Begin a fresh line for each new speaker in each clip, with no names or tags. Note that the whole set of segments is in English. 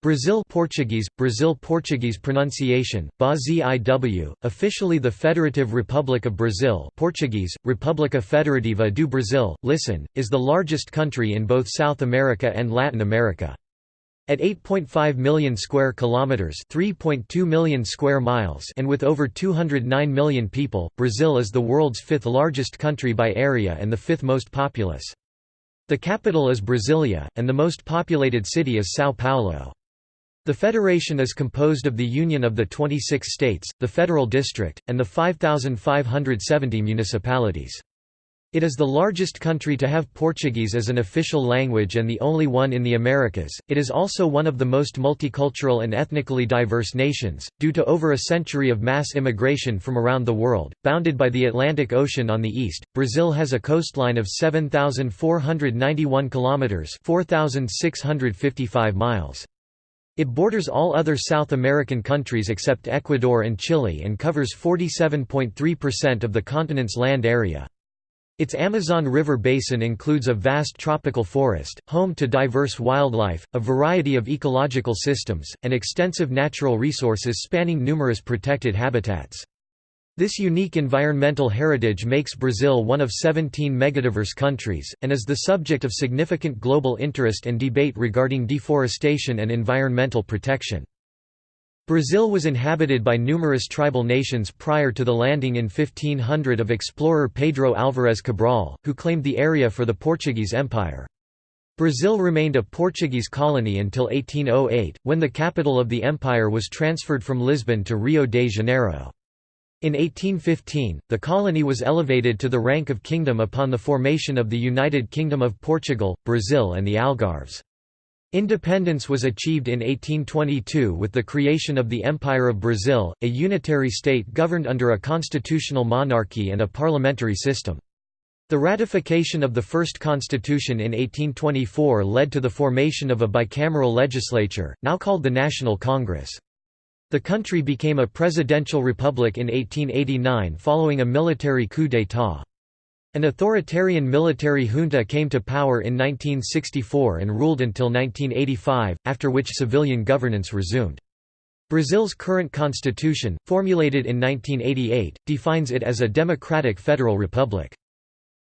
Brazil Portuguese, Brazil Portuguese pronunciation, BAZIW, officially the Federative Republic of Brazil Portuguese, República Federativa do Brasil, listen, is the largest country in both South America and Latin America. At 8.5 million square kilometers, 3.2 million square miles, and with over 209 million people, Brazil is the world's fifth largest country by area and the fifth most populous. The capital is Brasilia, and the most populated city is São Paulo. The federation is composed of the union of the 26 states, the federal district, and the 5,570 municipalities. It is the largest country to have Portuguese as an official language and the only one in the Americas. It is also one of the most multicultural and ethnically diverse nations, due to over a century of mass immigration from around the world. Bounded by the Atlantic Ocean on the east, Brazil has a coastline of 7,491 kilometers (4,655 miles). It borders all other South American countries except Ecuador and Chile and covers 47.3% of the continent's land area. Its Amazon River basin includes a vast tropical forest, home to diverse wildlife, a variety of ecological systems, and extensive natural resources spanning numerous protected habitats. This unique environmental heritage makes Brazil one of 17 megadiverse countries, and is the subject of significant global interest and debate regarding deforestation and environmental protection. Brazil was inhabited by numerous tribal nations prior to the landing in 1500 of explorer Pedro Álvares Cabral, who claimed the area for the Portuguese Empire. Brazil remained a Portuguese colony until 1808, when the capital of the empire was transferred from Lisbon to Rio de Janeiro. In 1815, the colony was elevated to the rank of kingdom upon the formation of the United Kingdom of Portugal, Brazil and the Algarves. Independence was achieved in 1822 with the creation of the Empire of Brazil, a unitary state governed under a constitutional monarchy and a parliamentary system. The ratification of the first constitution in 1824 led to the formation of a bicameral legislature, now called the National Congress. The country became a presidential republic in 1889 following a military coup d'état. An authoritarian military junta came to power in 1964 and ruled until 1985, after which civilian governance resumed. Brazil's current constitution, formulated in 1988, defines it as a democratic federal republic.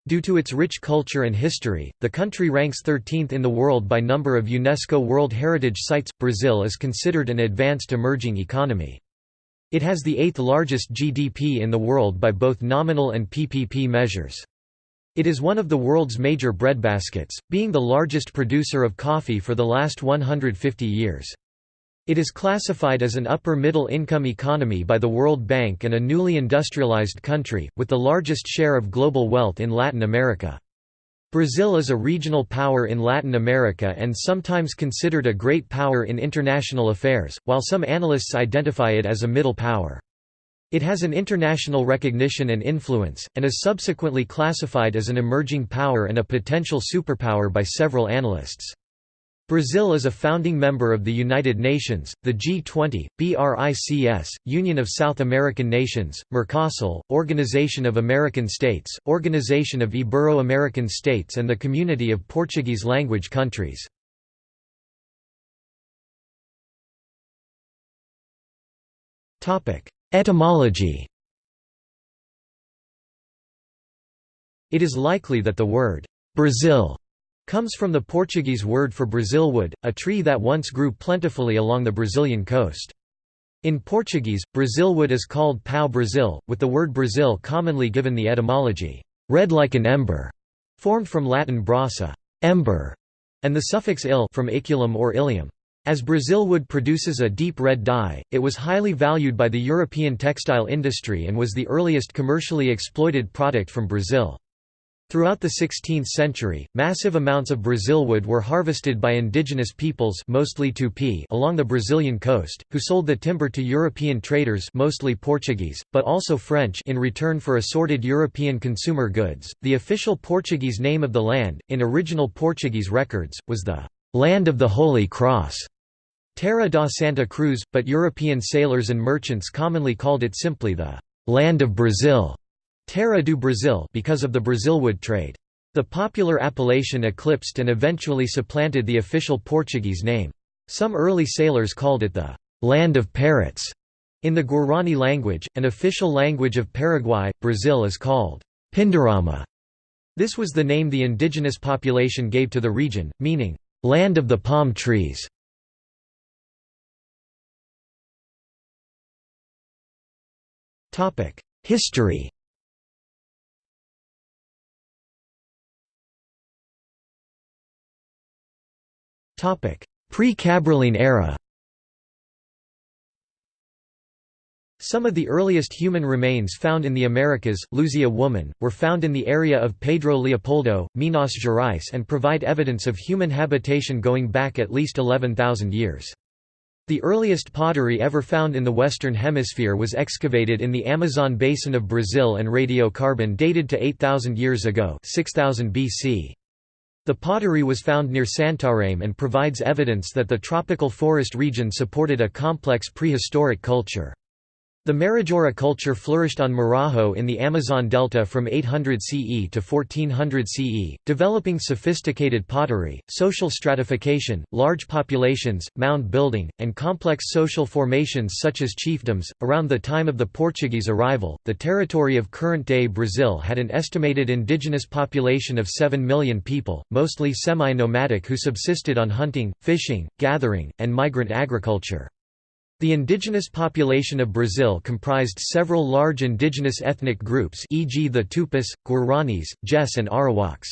Due to its rich culture and history, the country ranks 13th in the world by number of UNESCO World Heritage Sites. Brazil is considered an advanced emerging economy. It has the eighth largest GDP in the world by both nominal and PPP measures. It is one of the world's major breadbaskets, being the largest producer of coffee for the last 150 years. It is classified as an upper-middle income economy by the World Bank and a newly industrialized country, with the largest share of global wealth in Latin America. Brazil is a regional power in Latin America and sometimes considered a great power in international affairs, while some analysts identify it as a middle power. It has an international recognition and influence, and is subsequently classified as an emerging power and a potential superpower by several analysts. Brazil is a founding member of the United Nations, the G20, BRICS, Union of South American Nations, Mercosur, Organization of American States, Organization of Ibero-American States and the Community of Portuguese-language countries. Etymology It is likely that the word «Brazil» comes from the Portuguese word for Brazilwood, a tree that once grew plentifully along the Brazilian coast. In Portuguese, Brazilwood is called pau-brasil, with the word Brazil commonly given the etymology, red like an ember, formed from Latin brasa ember", and the suffix il from iculum or ilium. As Brazilwood produces a deep red dye, it was highly valued by the European textile industry and was the earliest commercially exploited product from Brazil. Throughout the 16th century, massive amounts of Brazilwood were harvested by indigenous peoples mostly Tupi along the Brazilian coast, who sold the timber to European traders mostly Portuguese, but also French in return for assorted European consumer goods. The official Portuguese name of the land, in original Portuguese records, was the «Land of the Holy Cross» Terra da Santa Cruz, but European sailors and merchants commonly called it simply the «Land of Brazil». Terra do Brasil because of the Brazilwood trade. The popular appellation eclipsed and eventually supplanted the official Portuguese name. Some early sailors called it the «land of parrots» in the Guarani language, an official language of Paraguay. Brazil is called Pindorama. This was the name the indigenous population gave to the region, meaning, land of the palm trees. History Pre-Cabralline era Some of the earliest human remains found in the Americas, Luzia woman, were found in the area of Pedro Leopoldo, Minas Gerais and provide evidence of human habitation going back at least 11,000 years. The earliest pottery ever found in the Western Hemisphere was excavated in the Amazon basin of Brazil and radiocarbon dated to 8,000 years ago 6000 BC. The pottery was found near Santarém and provides evidence that the tropical forest region supported a complex prehistoric culture. The Marajoara culture flourished on Marajo in the Amazon Delta from 800 CE to 1400 CE, developing sophisticated pottery, social stratification, large populations, mound building, and complex social formations such as chiefdoms. Around the time of the Portuguese arrival, the territory of current day Brazil had an estimated indigenous population of 7 million people, mostly semi nomadic who subsisted on hunting, fishing, gathering, and migrant agriculture. The indigenous population of Brazil comprised several large indigenous ethnic groups e.g. the Tupis, Guaranis, Gês and Arawaks.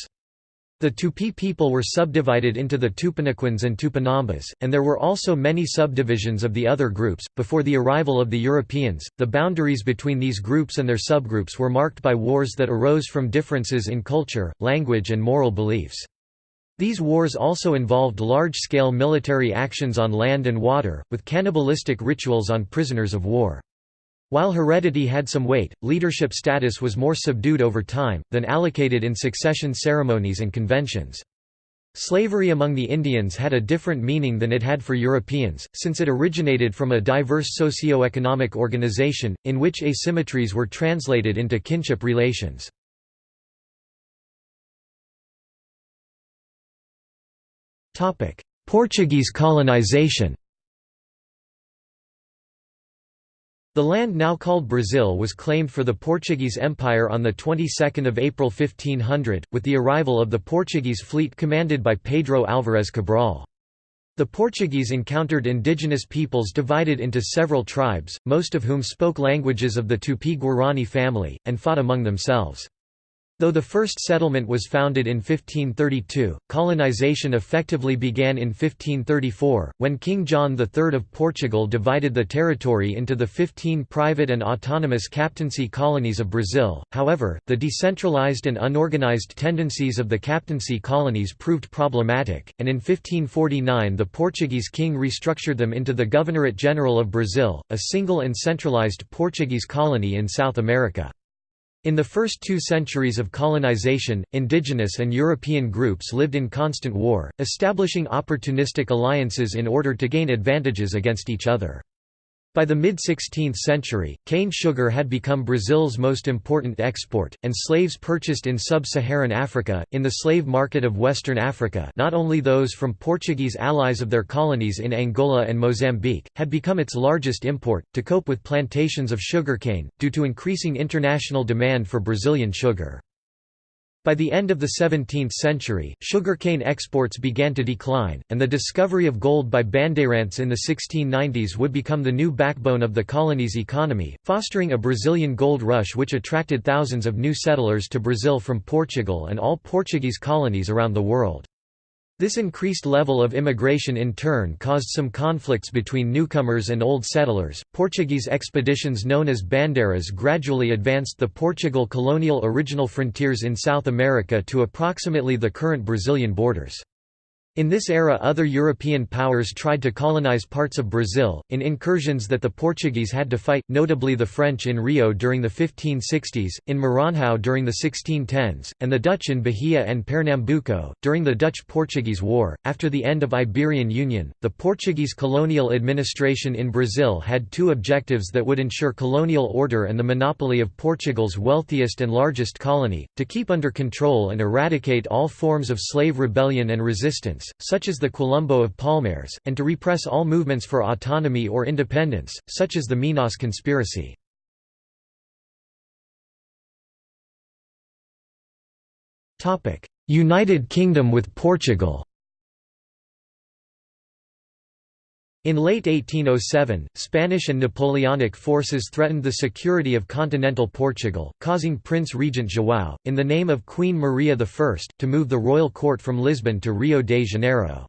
The Tupi people were subdivided into the Tupiniquins and Tupinambas, and there were also many subdivisions of the other groups. Before the arrival of the Europeans, the boundaries between these groups and their subgroups were marked by wars that arose from differences in culture, language, and moral beliefs. These wars also involved large-scale military actions on land and water, with cannibalistic rituals on prisoners of war. While heredity had some weight, leadership status was more subdued over time, than allocated in succession ceremonies and conventions. Slavery among the Indians had a different meaning than it had for Europeans, since it originated from a diverse socio-economic organization, in which asymmetries were translated into kinship relations. Portuguese colonization The land now called Brazil was claimed for the Portuguese Empire on the 22nd of April 1500, with the arrival of the Portuguese fleet commanded by Pedro Álvares Cabral. The Portuguese encountered indigenous peoples divided into several tribes, most of whom spoke languages of the Tupi-Guarani family, and fought among themselves. Though the first settlement was founded in 1532, colonization effectively began in 1534, when King John III of Portugal divided the territory into the 15 private and autonomous captaincy colonies of Brazil. However, the decentralized and unorganized tendencies of the captaincy colonies proved problematic, and in 1549 the Portuguese king restructured them into the Governorate General of Brazil, a single and centralized Portuguese colony in South America. In the first two centuries of colonization, indigenous and European groups lived in constant war, establishing opportunistic alliances in order to gain advantages against each other. By the mid-16th century, cane sugar had become Brazil's most important export, and slaves purchased in sub-Saharan Africa, in the slave market of Western Africa not only those from Portuguese allies of their colonies in Angola and Mozambique, had become its largest import, to cope with plantations of sugarcane, due to increasing international demand for Brazilian sugar. By the end of the 17th century, sugarcane exports began to decline, and the discovery of gold by Bandeirantes in the 1690s would become the new backbone of the colony's economy, fostering a Brazilian gold rush which attracted thousands of new settlers to Brazil from Portugal and all Portuguese colonies around the world. This increased level of immigration in turn caused some conflicts between newcomers and old settlers. Portuguese expeditions known as bandeiras gradually advanced the Portugal colonial original frontiers in South America to approximately the current Brazilian borders. In this era other European powers tried to colonize parts of Brazil, in incursions that the Portuguese had to fight, notably the French in Rio during the 1560s, in Maranhão during the 1610s, and the Dutch in Bahia and Pernambuco, during the Dutch-Portuguese War. After the end of Iberian Union, the Portuguese colonial administration in Brazil had two objectives that would ensure colonial order and the monopoly of Portugal's wealthiest and largest colony, to keep under control and eradicate all forms of slave rebellion and resistance such as the Quilombo of Palmares, and to repress all movements for autonomy or independence, such as the Minas conspiracy. United Kingdom with Portugal In late 1807, Spanish and Napoleonic forces threatened the security of continental Portugal, causing Prince Regent João, in the name of Queen Maria I, to move the royal court from Lisbon to Rio de Janeiro.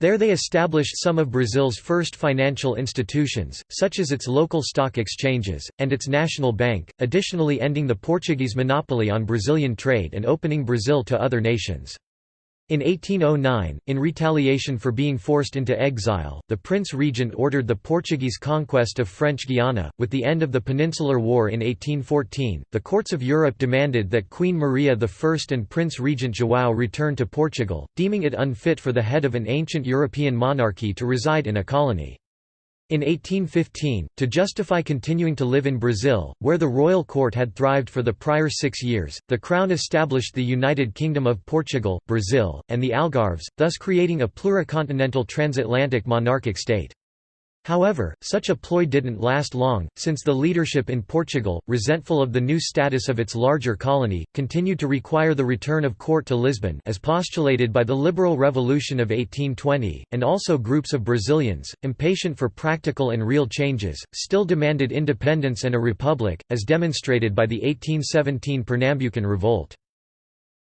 There they established some of Brazil's first financial institutions, such as its local stock exchanges, and its national bank, additionally ending the Portuguese monopoly on Brazilian trade and opening Brazil to other nations. In 1809, in retaliation for being forced into exile, the Prince Regent ordered the Portuguese conquest of French Guiana. With the end of the Peninsular War in 1814, the courts of Europe demanded that Queen Maria I and Prince Regent João return to Portugal, deeming it unfit for the head of an ancient European monarchy to reside in a colony. In 1815, to justify continuing to live in Brazil, where the royal court had thrived for the prior six years, the Crown established the United Kingdom of Portugal, Brazil, and the Algarves, thus creating a pluricontinental transatlantic monarchic state. However, such a ploy didn't last long, since the leadership in Portugal, resentful of the new status of its larger colony, continued to require the return of court to Lisbon as postulated by the Liberal Revolution of 1820, and also groups of Brazilians, impatient for practical and real changes, still demanded independence and a republic, as demonstrated by the 1817 Pernambucan Revolt.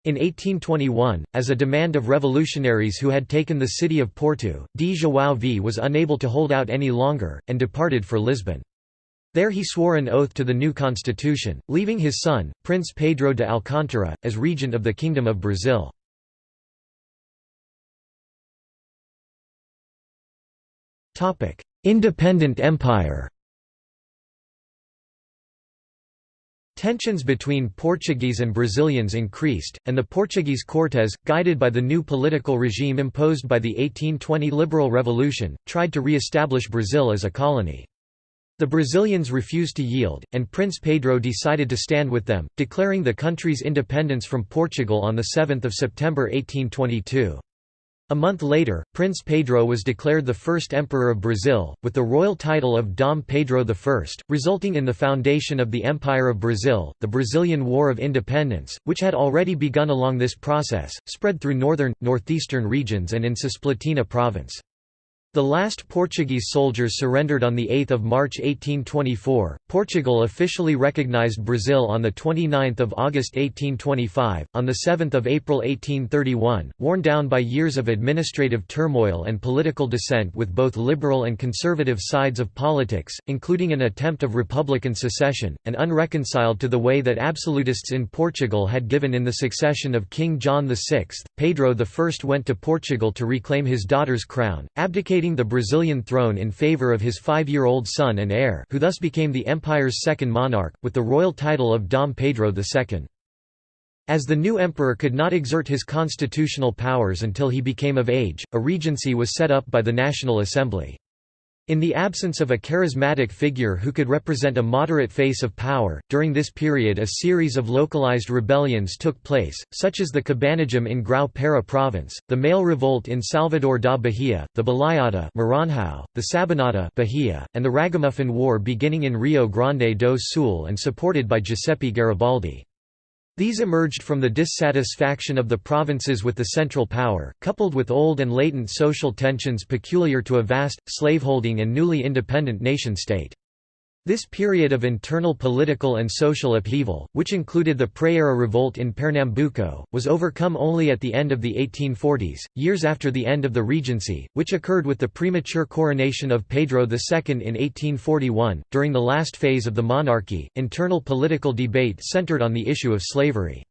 In 1821, as a demand of revolutionaries who had taken the city of Porto, D. João V was unable to hold out any longer, and departed for Lisbon. There he swore an oath to the new constitution, leaving his son, Prince Pedro de Alcântara, as regent of the Kingdom of Brazil. Independent empire Tensions between Portuguese and Brazilians increased, and the Portuguese Cortes, guided by the new political regime imposed by the 1820 Liberal Revolution, tried to re-establish Brazil as a colony. The Brazilians refused to yield, and Prince Pedro decided to stand with them, declaring the country's independence from Portugal on 7 September 1822. A month later, Prince Pedro was declared the first emperor of Brazil, with the royal title of Dom Pedro I, resulting in the foundation of the Empire of Brazil. The Brazilian War of Independence, which had already begun along this process, spread through northern, northeastern regions and in Cisplatina province. The last Portuguese soldiers surrendered on 8 March 1824. Portugal officially recognized Brazil on 29 August 1825. On 7 April 1831, worn down by years of administrative turmoil and political dissent with both liberal and conservative sides of politics, including an attempt of republican secession, and unreconciled to the way that absolutists in Portugal had given in the succession of King John VI, Pedro I went to Portugal to reclaim his daughter's crown, abdicating the Brazilian throne in favor of his five-year-old son and heir who thus became the empire's second monarch, with the royal title of Dom Pedro II. As the new emperor could not exert his constitutional powers until he became of age, a regency was set up by the National Assembly. In the absence of a charismatic figure who could represent a moderate face of power, during this period a series of localized rebellions took place, such as the Cabanagem in Grão-Pará province, the Male Revolt in Salvador da Bahia, the Balaiada Maranhão, the Sabinada Bahia, and the Ragamuffin War beginning in Rio Grande do Sul and supported by Giuseppe Garibaldi. These emerged from the dissatisfaction of the provinces with the central power, coupled with old and latent social tensions peculiar to a vast, slaveholding and newly independent nation-state. This period of internal political and social upheaval, which included the Praia revolt in Pernambuco, was overcome only at the end of the 1840s, years after the end of the Regency, which occurred with the premature coronation of Pedro II in 1841. During the last phase of the monarchy, internal political debate centered on the issue of slavery.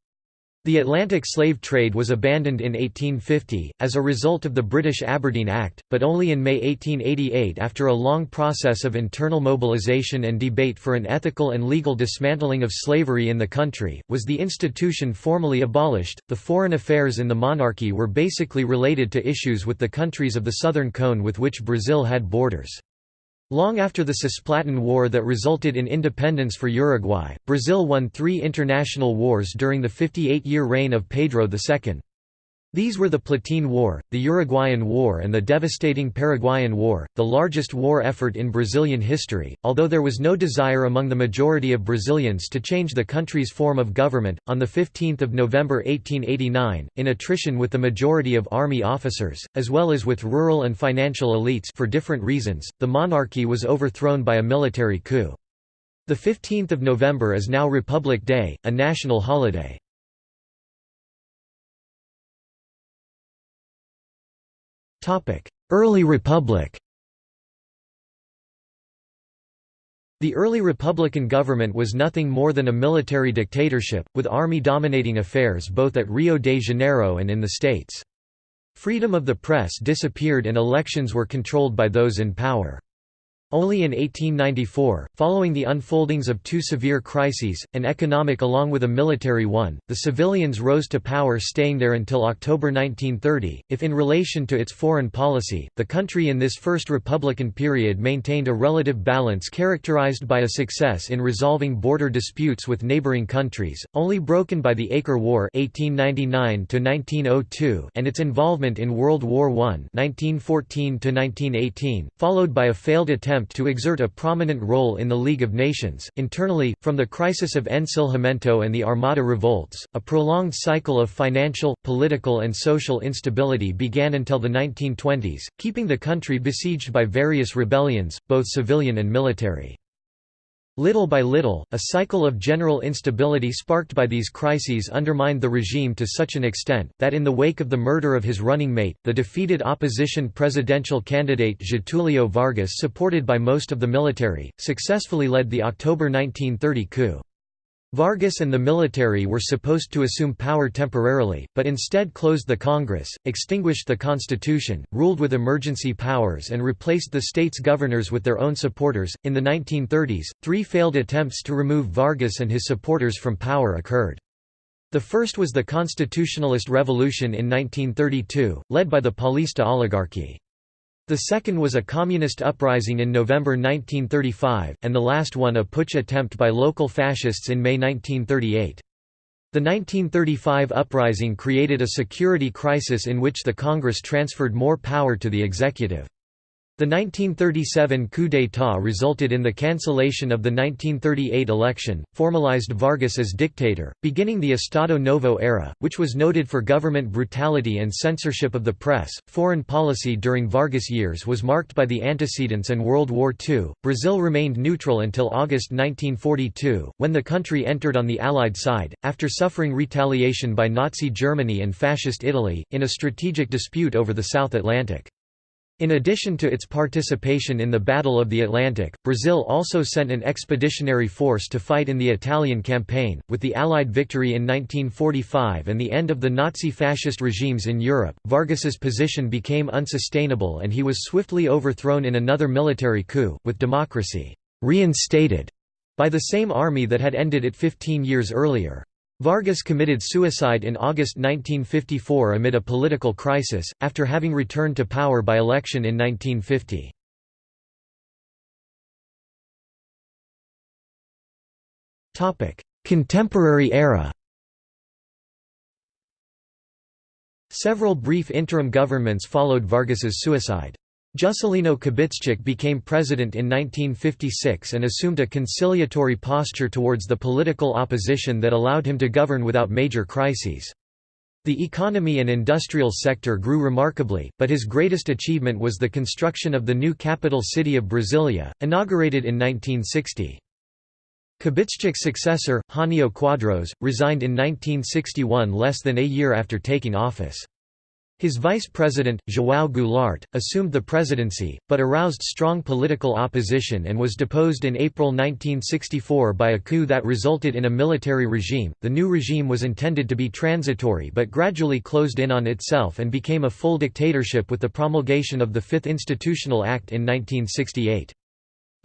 The Atlantic slave trade was abandoned in 1850, as a result of the British Aberdeen Act, but only in May 1888 after a long process of internal mobilization and debate for an ethical and legal dismantling of slavery in the country, was the institution formally abolished. The foreign affairs in the monarchy were basically related to issues with the countries of the Southern Cone with which Brazil had borders. Long after the Cisplatine War that resulted in independence for Uruguay, Brazil won three international wars during the 58-year reign of Pedro II. These were the Platine War, the Uruguayan War and the devastating Paraguayan War, the largest war effort in Brazilian history. Although there was no desire among the majority of Brazilians to change the country's form of government, on the 15 November 1889, in attrition with the majority of army officers, as well as with rural and financial elites for different reasons, the monarchy was overthrown by a military coup. The 15th of November is now Republic Day, a national holiday. Early Republic The early republican government was nothing more than a military dictatorship, with army dominating affairs both at Rio de Janeiro and in the States. Freedom of the press disappeared and elections were controlled by those in power. Only in 1894, following the unfoldings of two severe crises, an economic along with a military one, the civilians rose to power staying there until October 1930. If in relation to its foreign policy, the country in this first republican period maintained a relative balance characterized by a success in resolving border disputes with neighboring countries, only broken by the Acre War (1899–1902) and its involvement in World War I (1914–1918), followed by a failed attempt attempt to exert a prominent role in the League of Nations. Internally, from the crisis of Encilhamento and the Armada revolts, a prolonged cycle of financial, political, and social instability began until the 1920s, keeping the country besieged by various rebellions, both civilian and military. Little by little, a cycle of general instability sparked by these crises undermined the regime to such an extent, that in the wake of the murder of his running mate, the defeated opposition presidential candidate Getulio Vargas supported by most of the military, successfully led the October 1930 coup. Vargas and the military were supposed to assume power temporarily, but instead closed the Congress, extinguished the Constitution, ruled with emergency powers, and replaced the state's governors with their own supporters. In the 1930s, three failed attempts to remove Vargas and his supporters from power occurred. The first was the Constitutionalist Revolution in 1932, led by the Paulista oligarchy. The second was a communist uprising in November 1935, and the last one a putsch attempt by local fascists in May 1938. The 1935 uprising created a security crisis in which the Congress transferred more power to the executive. The 1937 coup d'état resulted in the cancellation of the 1938 election, formalized Vargas as dictator, beginning the Estado Novo era, which was noted for government brutality and censorship of the press. Foreign policy during Vargas years was marked by the antecedents and World War II. Brazil remained neutral until August 1942, when the country entered on the Allied side, after suffering retaliation by Nazi Germany and Fascist Italy, in a strategic dispute over the South Atlantic. In addition to its participation in the Battle of the Atlantic, Brazil also sent an expeditionary force to fight in the Italian campaign. With the Allied victory in 1945 and the end of the Nazi fascist regimes in Europe, Vargas's position became unsustainable and he was swiftly overthrown in another military coup, with democracy reinstated by the same army that had ended it 15 years earlier. Vargas committed suicide in August 1954 amid a political crisis, after having returned to power by election in 1950. Contemporary era Several brief interim governments followed Vargas's suicide. Juscelino Kubitschek became president in 1956 and assumed a conciliatory posture towards the political opposition that allowed him to govern without major crises. The economy and industrial sector grew remarkably, but his greatest achievement was the construction of the new capital city of Brasilia, inaugurated in 1960. Kubitschek's successor, Jânio Quadros, resigned in 1961 less than a year after taking office. His vice president, João Goulart, assumed the presidency, but aroused strong political opposition and was deposed in April 1964 by a coup that resulted in a military regime. The new regime was intended to be transitory but gradually closed in on itself and became a full dictatorship with the promulgation of the Fifth Institutional Act in 1968.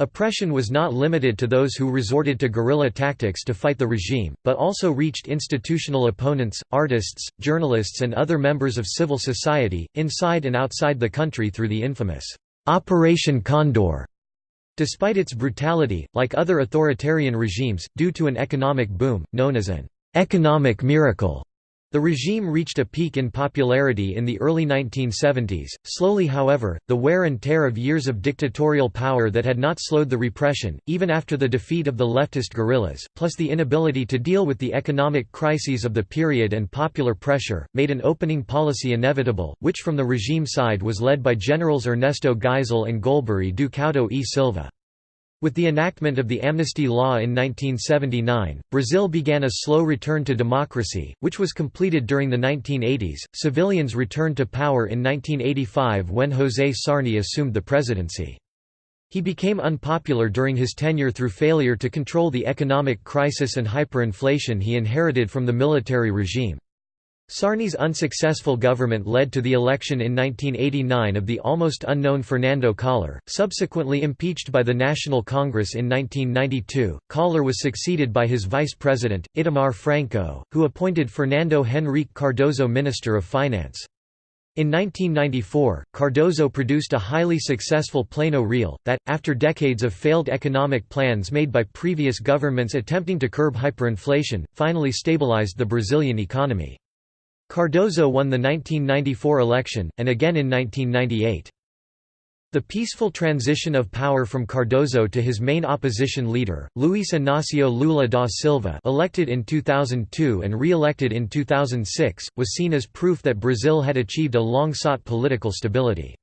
Oppression was not limited to those who resorted to guerrilla tactics to fight the regime, but also reached institutional opponents, artists, journalists and other members of civil society, inside and outside the country through the infamous Operation Condor. Despite its brutality, like other authoritarian regimes, due to an economic boom, known as an economic miracle, The regime reached a peak in popularity in the early 1970s. Slowly, however, the wear and tear of years of dictatorial power that had not slowed the repression, even after the defeat of the leftist guerrillas, plus the inability to deal with the economic crises of the period and popular pressure, made an opening policy inevitable, which from the regime side was led by Generals Ernesto Geisel and Golbery do Couto e Silva. With the enactment of the amnesty law in 1979, Brazil began a slow return to democracy, which was completed during the 1980s. Civilians returned to power in 1985 when José Sarney assumed the presidency. He became unpopular during his tenure through failure to control the economic crisis and hyperinflation he inherited from the military regime. Sarney's unsuccessful government led to the election in 1989 of the almost unknown Fernando Collor, subsequently impeached by the National Congress in 1992. Collor was succeeded by his vice president, Itamar Franco, who appointed Fernando Henrique Cardoso Minister of Finance. In 1994, Cardoso produced a highly successful Plano Real, that, after decades of failed economic plans made by previous governments attempting to curb hyperinflation, finally stabilized the Brazilian economy. Cardoso won the 1994 election, and again in 1998. The peaceful transition of power from Cardoso to his main opposition leader, Luiz Inácio Lula da Silva elected in 2002 and re-elected in 2006, was seen as proof that Brazil had achieved a long-sought political stability.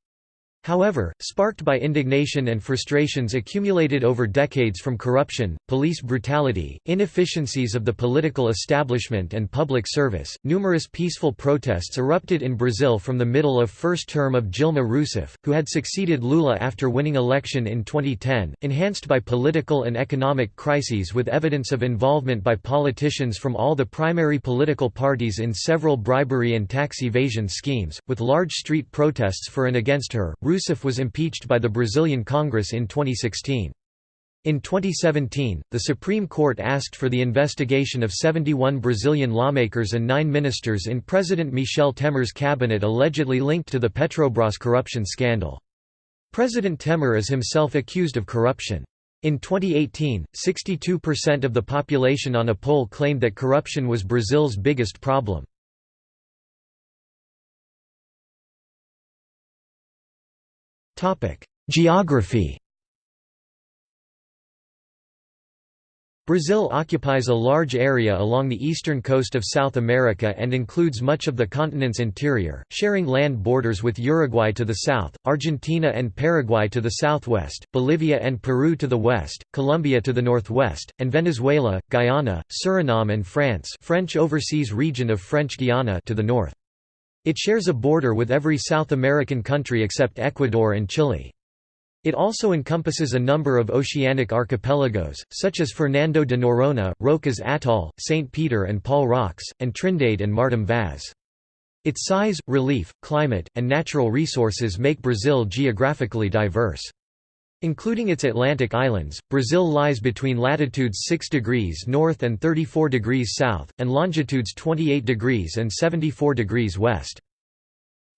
However, sparked by indignation and frustrations accumulated over decades from corruption, police brutality, inefficiencies of the political establishment and public service, numerous peaceful protests erupted in Brazil from the middle of first term of Dilma Rousseff, who had succeeded Lula after winning election in 2010, enhanced by political and economic crises with evidence of involvement by politicians from all the primary political parties in several bribery and tax evasion schemes, with large street protests for and against her. Was impeached by the Brazilian Congress in 2016. In 2017, the Supreme Court asked for the investigation of 71 Brazilian lawmakers and nine ministers in President Michel Temer's cabinet allegedly linked to the Petrobras corruption scandal. President Temer is himself accused of corruption. In 2018, 62% of the population on a poll claimed that corruption was Brazil's biggest problem. Geography Brazil occupies a large area along the eastern coast of South America and includes much of the continent's interior, sharing land borders with Uruguay to the south, Argentina and Paraguay to the southwest, Bolivia and Peru to the west, Colombia to the northwest, and Venezuela, Guyana, Suriname and France French Overseas Region of French Guiana to the north. It shares a border with every South American country except Ecuador and Chile. It also encompasses a number of oceanic archipelagos, such as Fernando de Noronha, Rocas Atoll, St. Peter and Paul Rocks, and Trindade and Martim Vaz. Its size, relief, climate, and natural resources make Brazil geographically diverse. Including its Atlantic islands, Brazil lies between latitudes 6 degrees north and 34 degrees south, and longitudes 28 degrees and 74 degrees west.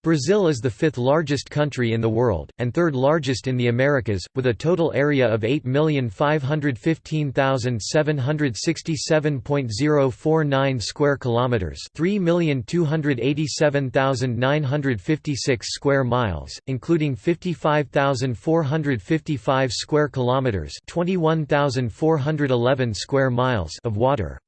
Brazil is the fifth largest country in the world, and third largest in the Americas, with a total area of 8,515,767.049 square kilometers, 3,287,956 square miles, including 55,455 square kilometers, 21,411 square miles of water.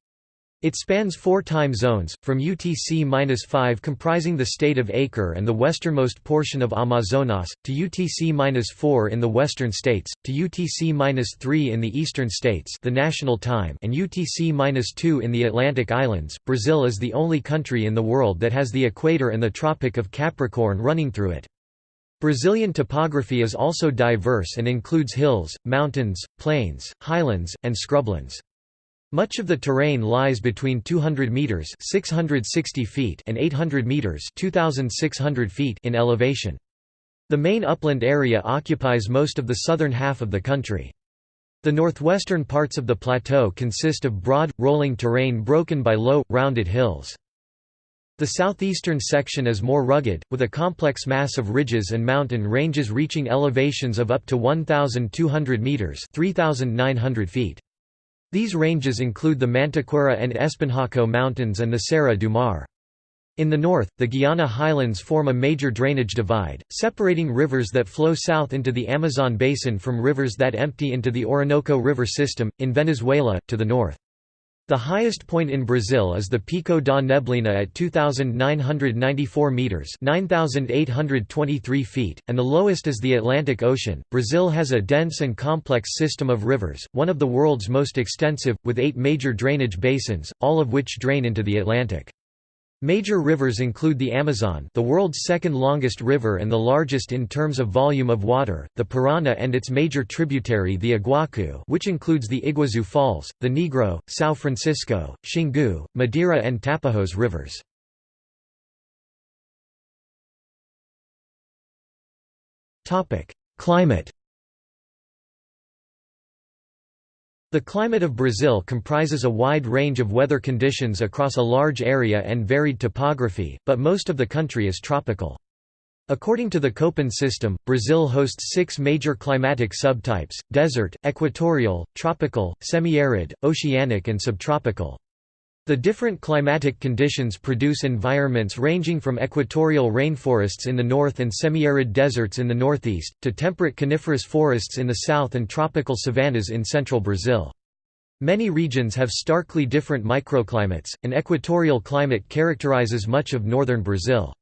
It spans four time zones, from UTC-5 comprising the state of Acre and the westernmost portion of Amazonas, to UTC-4 in the western states, to UTC-3 in the eastern states the national time and UTC-2 in the Atlantic Islands. Brazil is the only country in the world that has the equator and the Tropic of Capricorn running through it. Brazilian topography is also diverse and includes hills, mountains, plains, highlands, and scrublands. Much of the terrain lies between 200 meters (660 feet) and 800 meters (2600 feet) in elevation. The main upland area occupies most of the southern half of the country. The northwestern parts of the plateau consist of broad, rolling terrain broken by low, rounded hills. The southeastern section is more rugged, with a complex mass of ridges and mountain ranges reaching elevations of up to 1,200 metres 3,900 feet. These ranges include the Mantiqueira and Espinhaco Mountains and the Serra do Mar. In the north, the Guiana highlands form a major drainage divide, separating rivers that flow south into the Amazon basin from rivers that empty into the Orinoco River system, in Venezuela, to the north. The highest point in Brazil is the Pico da Neblina at 2,994 metres 9,823 feet, and the lowest is the Atlantic Ocean. Brazil has a dense and complex system of rivers, one of the world's most extensive, with eight major drainage basins, all of which drain into the Atlantic. Major rivers include the Amazon the world's second longest river and the largest in terms of volume of water, the Parana and its major tributary the Iguacu which includes the Iguazu Falls, the Negro, São Francisco, Xingu, Madeira and Tapajós rivers. Climate The climate of Brazil comprises a wide range of weather conditions across a large area and varied topography, but most of the country is tropical. According to the Köppen system, Brazil hosts six major climatic subtypes, desert, equatorial, tropical, semi-arid, oceanic and subtropical. The different climatic conditions produce environments ranging from equatorial rainforests in the north and semi-arid deserts in the northeast, to temperate coniferous forests in the south and tropical savannas in central Brazil. Many regions have starkly different microclimates, and equatorial climate characterizes much of northern Brazil.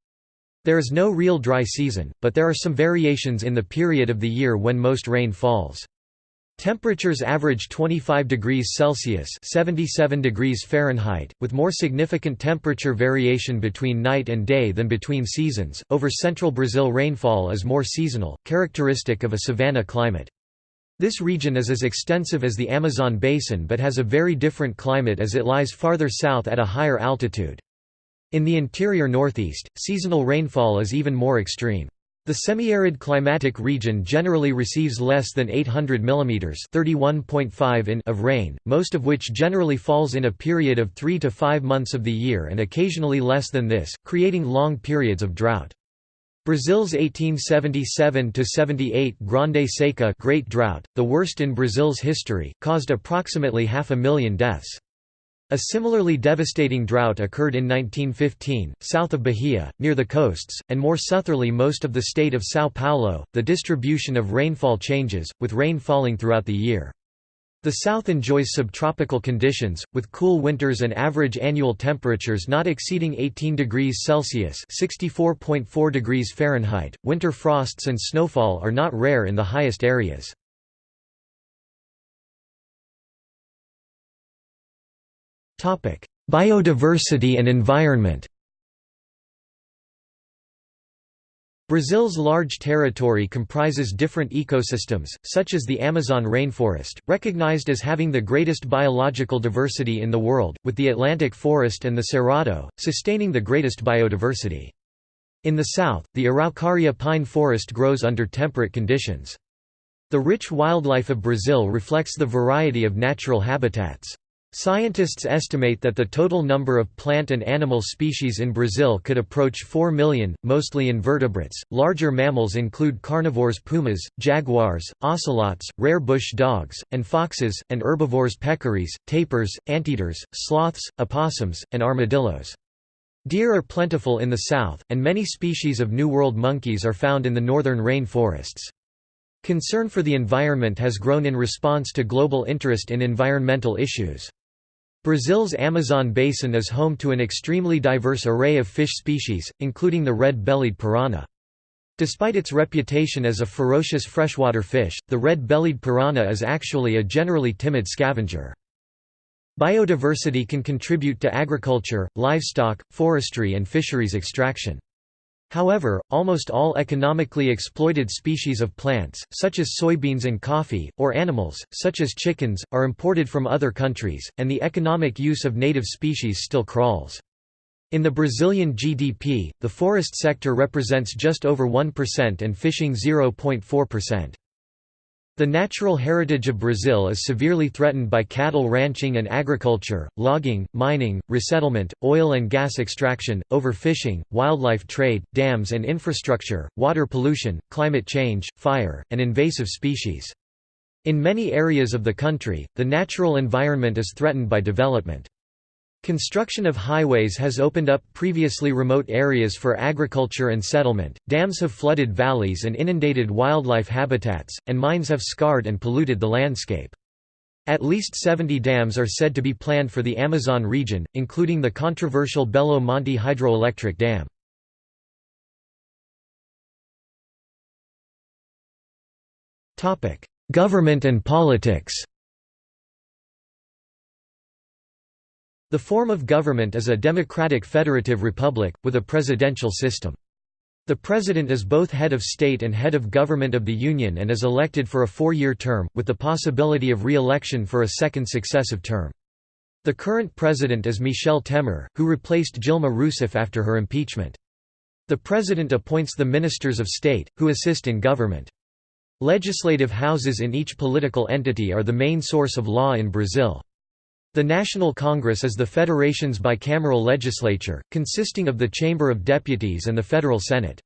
There is no real dry season, but there are some variations in the period of the year when most rain falls. Temperatures average 25 degrees Celsius (77 degrees Fahrenheit), with more significant temperature variation between night and day than between seasons. Over central Brazil, rainfall is more seasonal, characteristic of a savanna climate. This region is as extensive as the Amazon basin but has a very different climate as it lies farther south at a higher altitude. In the interior northeast, seasonal rainfall is even more extreme. The semi-arid climatic region generally receives less than 800 mm (31.5 in) of rain, most of which generally falls in a period of 3 to 5 months of the year and occasionally less than this, creating long periods of drought. Brazil's 1877–78 Grande Seca Great Drought, the worst in Brazil's history, caused approximately half a million deaths. A similarly devastating drought occurred in 1915, south of Bahia, near the coasts, and more southerly most of the state of São Paulo. The distribution of rainfall changes, with rain falling throughout the year. The south enjoys subtropical conditions, with cool winters and average annual temperatures not exceeding 18 degrees Celsius (64.4 degrees Fahrenheit). Winter frosts and snowfall are not rare in the highest areas. Biodiversity and environment Brazil's large territory comprises different ecosystems, such as the Amazon rainforest, recognized as having the greatest biological diversity in the world, with the Atlantic forest and the Cerrado, sustaining the greatest biodiversity. In the south, the Araucaria pine forest grows under temperate conditions. The rich wildlife of Brazil reflects the variety of natural habitats. Scientists estimate that the total number of plant and animal species in Brazil could approach 4 million, mostly invertebrates. Larger mammals include carnivores pumas, jaguars, ocelots, rare bush dogs, and foxes, and herbivores peccaries, tapirs, anteaters, sloths, opossums, and armadillos. Deer are plentiful in the south, and many species of New World monkeys are found in the northern rainforests. Concern for the environment has grown in response to global interest in environmental issues. Brazil's Amazon basin is home to an extremely diverse array of fish species, including the red-bellied piranha. Despite its reputation as a ferocious freshwater fish, the red-bellied piranha is actually a generally timid scavenger. Biodiversity can contribute to agriculture, livestock, forestry and fisheries extraction. However, almost all economically exploited species of plants, such as soybeans and coffee, or animals, such as chickens, are imported from other countries, and the economic use of native species still crawls. In the Brazilian GDP, the forest sector represents just over 1% and fishing 0.4%. The natural heritage of Brazil is severely threatened by cattle ranching and agriculture, logging, mining, resettlement, oil and gas extraction, overfishing, wildlife trade, dams and infrastructure, water pollution, climate change, fire, and invasive species. In many areas of the country, the natural environment is threatened by development. Construction of highways has opened up previously remote areas for agriculture and settlement, dams have flooded valleys and inundated wildlife habitats, and mines have scarred and polluted the landscape. At least 70 dams are said to be planned for the Amazon region, including the controversial Belo Monte hydroelectric dam. Government and politics The form of government is a democratic federative republic, with a presidential system. The President is both head of state and head of government of the Union and is elected for a four-year term, with the possibility of re-election for a second successive term. The current president is Michel Temer, who replaced Dilma Rousseff after her impeachment. The president appoints the ministers of state, who assist in government. Legislative houses in each political entity are the main source of law in Brazil. The National Congress is the federation's bicameral legislature, consisting of the Chamber of Deputies and the Federal Senate.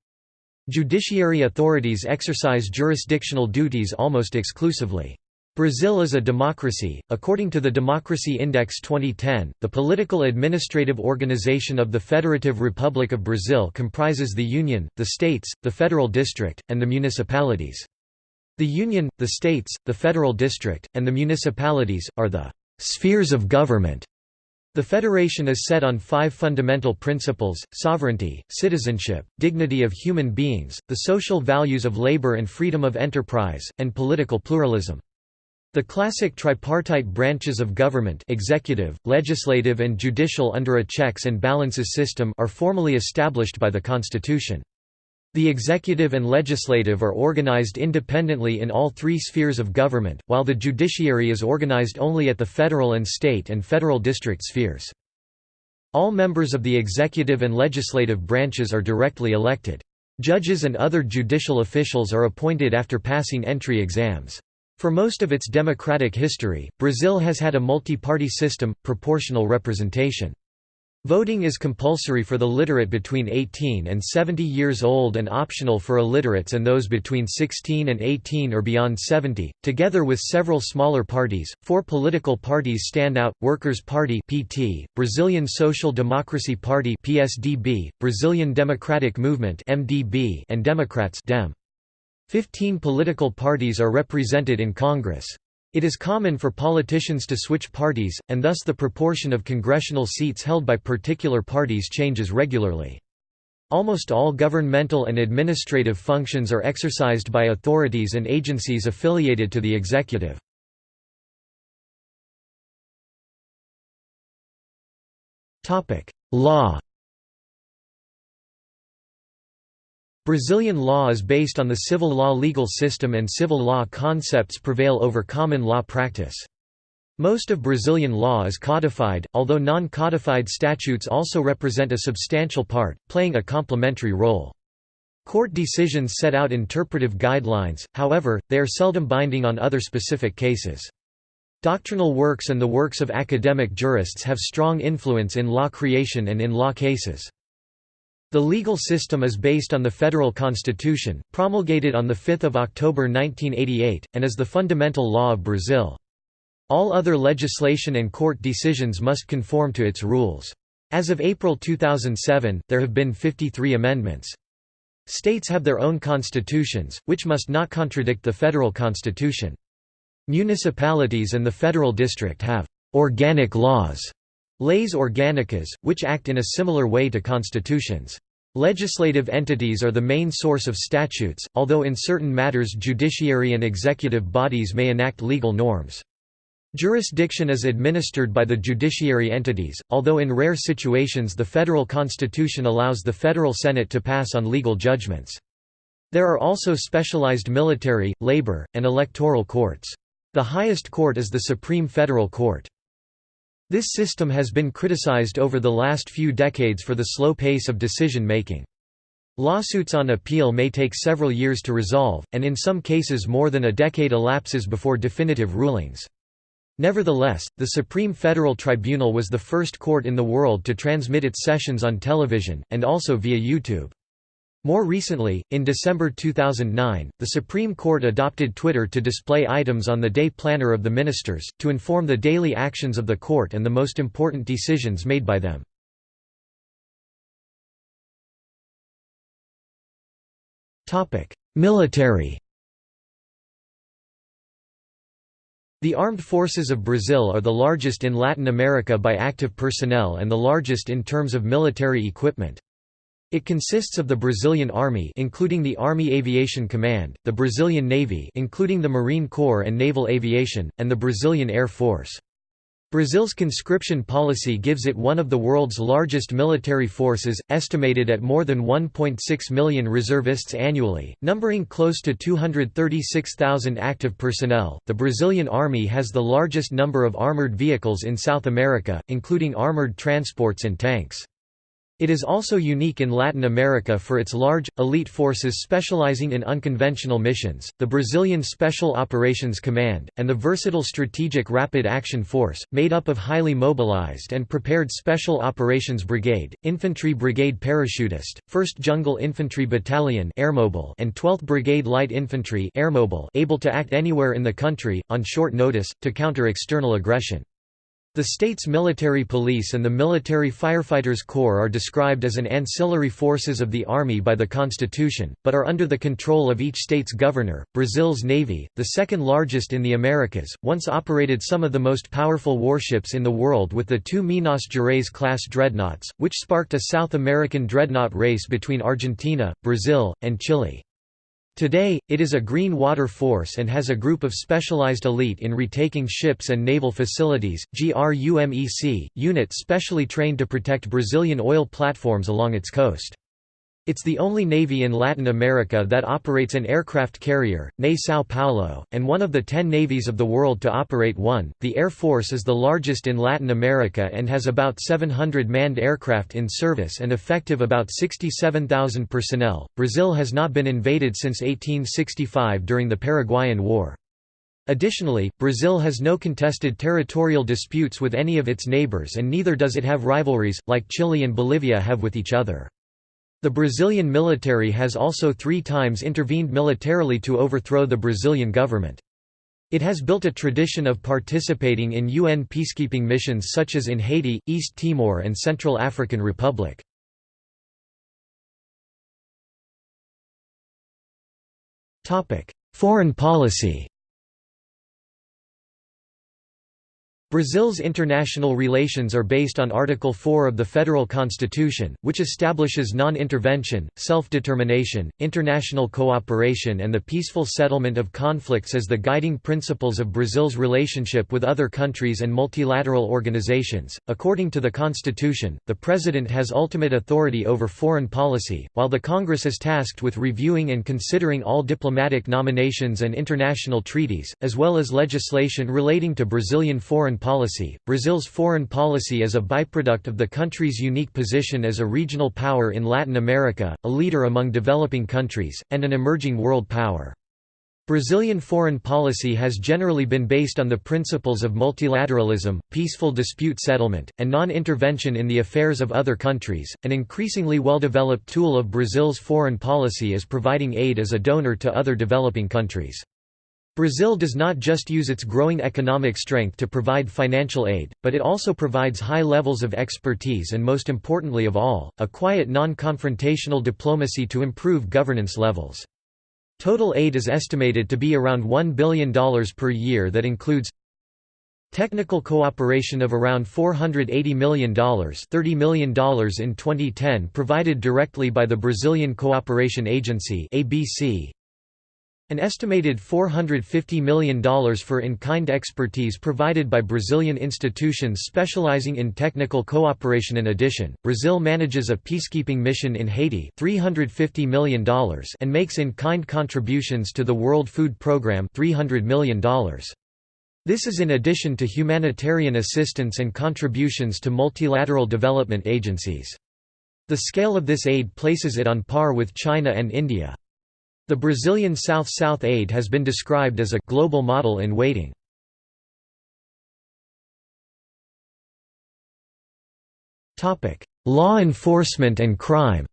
Judiciary authorities exercise jurisdictional duties almost exclusively. Brazil is a democracy. According to the Democracy Index 2010, the political administrative organization of the Federative Republic of Brazil comprises the Union, the states, the federal district, and the municipalities. The Union, the states, the federal district, and the municipalities, are the Spheres of government the Federation is set on five fundamental principles, sovereignty, citizenship, dignity of human beings, the social values of labor and freedom of enterprise, and political pluralism. The classic tripartite branches of government executive, legislative and judicial under a checks and balances system are formally established by the Constitution. The executive and legislative are organized independently in all three spheres of government, while the judiciary is organized only at the federal and state and federal district spheres. All members of the executive and legislative branches are directly elected. Judges and other judicial officials are appointed after passing entry exams. For most of its democratic history, Brazil has had a multi-party system, proportional representation. Voting is compulsory for the literate between 18 and 70 years old and optional for illiterates and those between 16 and 18 or beyond 70. Together with several smaller parties, four political parties stand out: Workers' Party (PT), Brazilian Social Democracy Party (PSDB), Brazilian Democratic Movement (MDB), and Democrats (DEM). 15 political parties are represented in Congress. It is common for politicians to switch parties, and thus the proportion of congressional seats held by particular parties changes regularly. Almost all governmental and administrative functions are exercised by authorities and agencies affiliated to the executive. Law Brazilian law is based on the civil law legal system and civil law concepts prevail over common law practice. Most of Brazilian law is codified, although non-codified statutes also represent a substantial part, playing a complementary role. Court decisions set out interpretive guidelines, however, they are seldom binding on other specific cases. Doctrinal works and the works of academic jurists have strong influence in law creation and in law cases. The legal system is based on the federal constitution, promulgated on 5 October 1988, and is the fundamental law of Brazil. All other legislation and court decisions must conform to its rules. As of April 2007, there have been 53 amendments. States have their own constitutions, which must not contradict the federal constitution. Municipalities and the federal district have «organic laws» Leis organicas, which act in a similar way to constitutions. Legislative entities are the main source of statutes, although in certain matters judiciary and executive bodies may enact legal norms. Jurisdiction is administered by the judiciary entities, although in rare situations the federal constitution allows the federal Senate to pass on legal judgments. There are also specialized military, labor, and electoral courts. The highest court is the Supreme Federal Court. This system has been criticized over the last few decades for the slow pace of decision-making. Lawsuits on appeal may take several years to resolve, and in some cases more than a decade elapses before definitive rulings. Nevertheless, the Supreme Federal Tribunal was the first court in the world to transmit its sessions on television, and also via YouTube. More recently, in December 2009, the Supreme Court adopted Twitter to display items on the day planner of the ministers, to inform the daily actions of the court and the most important decisions made by them. Military The armed forces of Brazil are the largest in Latin America by active personnel and the largest in terms of military equipment. It consists of the Brazilian Army including the Army Aviation Command, the Brazilian Navy including the Marine Corps and Naval Aviation, and the Brazilian Air Force. Brazil's conscription policy gives it one of the world's largest military forces, estimated at more than 1.6 million reservists annually, numbering close to 236,000 active personnel. The Brazilian Army has the largest number of armored vehicles in South America, including armored transports and tanks. It is also unique in Latin America for its large, elite forces specializing in unconventional missions, the Brazilian Special Operations Command, and the versatile Strategic Rapid Action Force, made up of highly mobilized and prepared Special Operations Brigade, Infantry Brigade Parachutist, 1st Jungle Infantry Battalion and 12th Brigade Light Infantry able to act anywhere in the country, on short notice, to counter external aggression. The state's military police and the Military Firefighters Corps are described as an ancillary forces of the Army by the Constitution, but are under the control of each state's governor. Brazil's Navy, the second largest in the Americas, once operated some of the most powerful warships in the world with the two Minas Gerais class dreadnoughts, which sparked a South American dreadnought race between Argentina, Brazil, and Chile. Today, it is a green water force and has a group of specialized elite in retaking ships and naval facilities, GRUMEC, unit specially trained to protect Brazilian oil platforms along its coast. It's the only navy in Latin America that operates an aircraft carrier, NE São Paulo, and one of the ten navies of the world to operate one. The Air Force is the largest in Latin America and has about 700 manned aircraft in service and effective about 67,000 personnel. Brazil has not been invaded since 1865 during the Paraguayan War. Additionally, Brazil has no contested territorial disputes with any of its neighbors and neither does it have rivalries, like Chile and Bolivia have with each other. The Brazilian military has also three times intervened militarily to overthrow the Brazilian government. It has built a tradition of participating in UN peacekeeping missions such as in Haiti, East Timor and Central African Republic. Foreign policy Brazil's international relations are based on Article 4 of the Federal Constitution, which establishes non-intervention, self-determination, international cooperation and the peaceful settlement of conflicts as the guiding principles of Brazil's relationship with other countries and multilateral organizations. According to the Constitution, the President has ultimate authority over foreign policy, while the Congress is tasked with reviewing and considering all diplomatic nominations and international treaties, as well as legislation relating to Brazilian foreign policy. Brazil's foreign policy is a byproduct of the country's unique position as a regional power in Latin America, a leader among developing countries, and an emerging world power. Brazilian foreign policy has generally been based on the principles of multilateralism, peaceful dispute settlement, and non-intervention in the affairs of other countries. An increasingly well-developed tool of Brazil's foreign policy is providing aid as a donor to other developing countries. Brazil does not just use its growing economic strength to provide financial aid, but it also provides high levels of expertise and most importantly of all, a quiet non-confrontational diplomacy to improve governance levels. Total aid is estimated to be around $1 billion per year that includes Technical cooperation of around $480 million $30 million in 2010 provided directly by the Brazilian Cooperation Agency ABC, an estimated $450 million for in-kind expertise provided by Brazilian institutions specializing in technical cooperation In addition, Brazil manages a peacekeeping mission in Haiti $350 million and makes in-kind contributions to the World Food Programme $300 million. This is in addition to humanitarian assistance and contributions to multilateral development agencies. The scale of this aid places it on par with China and India. The Brazilian South-South aid has been described as a «global model in waiting». Law enforcement and crime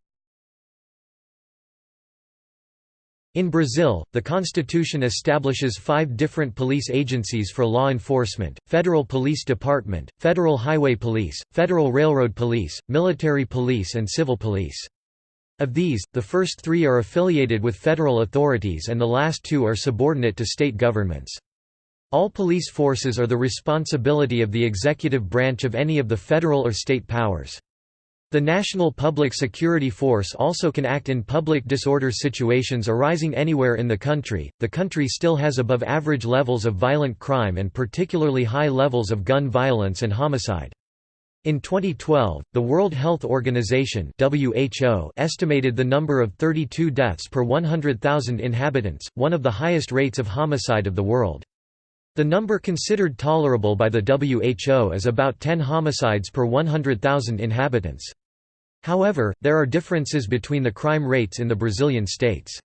In Brazil, the constitution establishes five different police agencies for law enforcement, Federal Police Department, Federal Highway Police, Federal Railroad Police, Military Police and Civil Police. Of these, the first three are affiliated with federal authorities and the last two are subordinate to state governments. All police forces are the responsibility of the executive branch of any of the federal or state powers. The National Public Security Force also can act in public disorder situations arising anywhere in the country. The country still has above average levels of violent crime and particularly high levels of gun violence and homicide. In 2012, the World Health Organization (WHO) estimated the number of 32 deaths per 100,000 inhabitants, one of the highest rates of homicide of the world. The number considered tolerable by the WHO is about 10 homicides per 100,000 inhabitants. However, there are differences between the crime rates in the Brazilian states.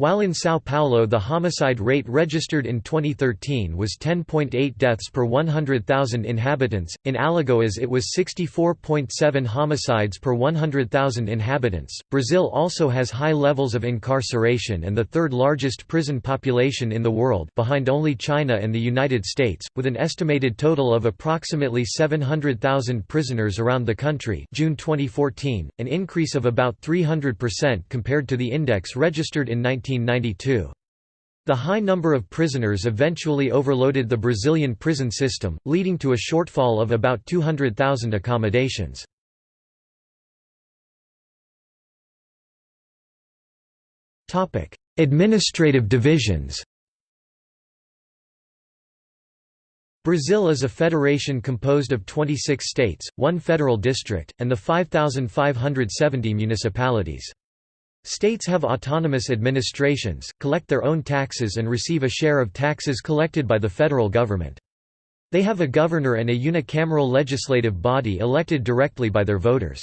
While in São Paulo the homicide rate registered in 2013 was 10.8 deaths per 100,000 inhabitants, in Alagoas it was 64.7 homicides per 100,000 inhabitants. Brazil also has high levels of incarceration and the third largest prison population in the world behind only China and the United States, with an estimated total of approximately 700,000 prisoners around the country June 2014, an increase of about 300% compared to the index registered in 19 1992. The high number of prisoners eventually overloaded the Brazilian prison system, leading to a shortfall of about 200,000 accommodations. Administrative divisions Brazil is a federation composed of 26 states, one federal district, and the 5,570 municipalities. States have autonomous administrations, collect their own taxes and receive a share of taxes collected by the federal government. They have a governor and a unicameral legislative body elected directly by their voters.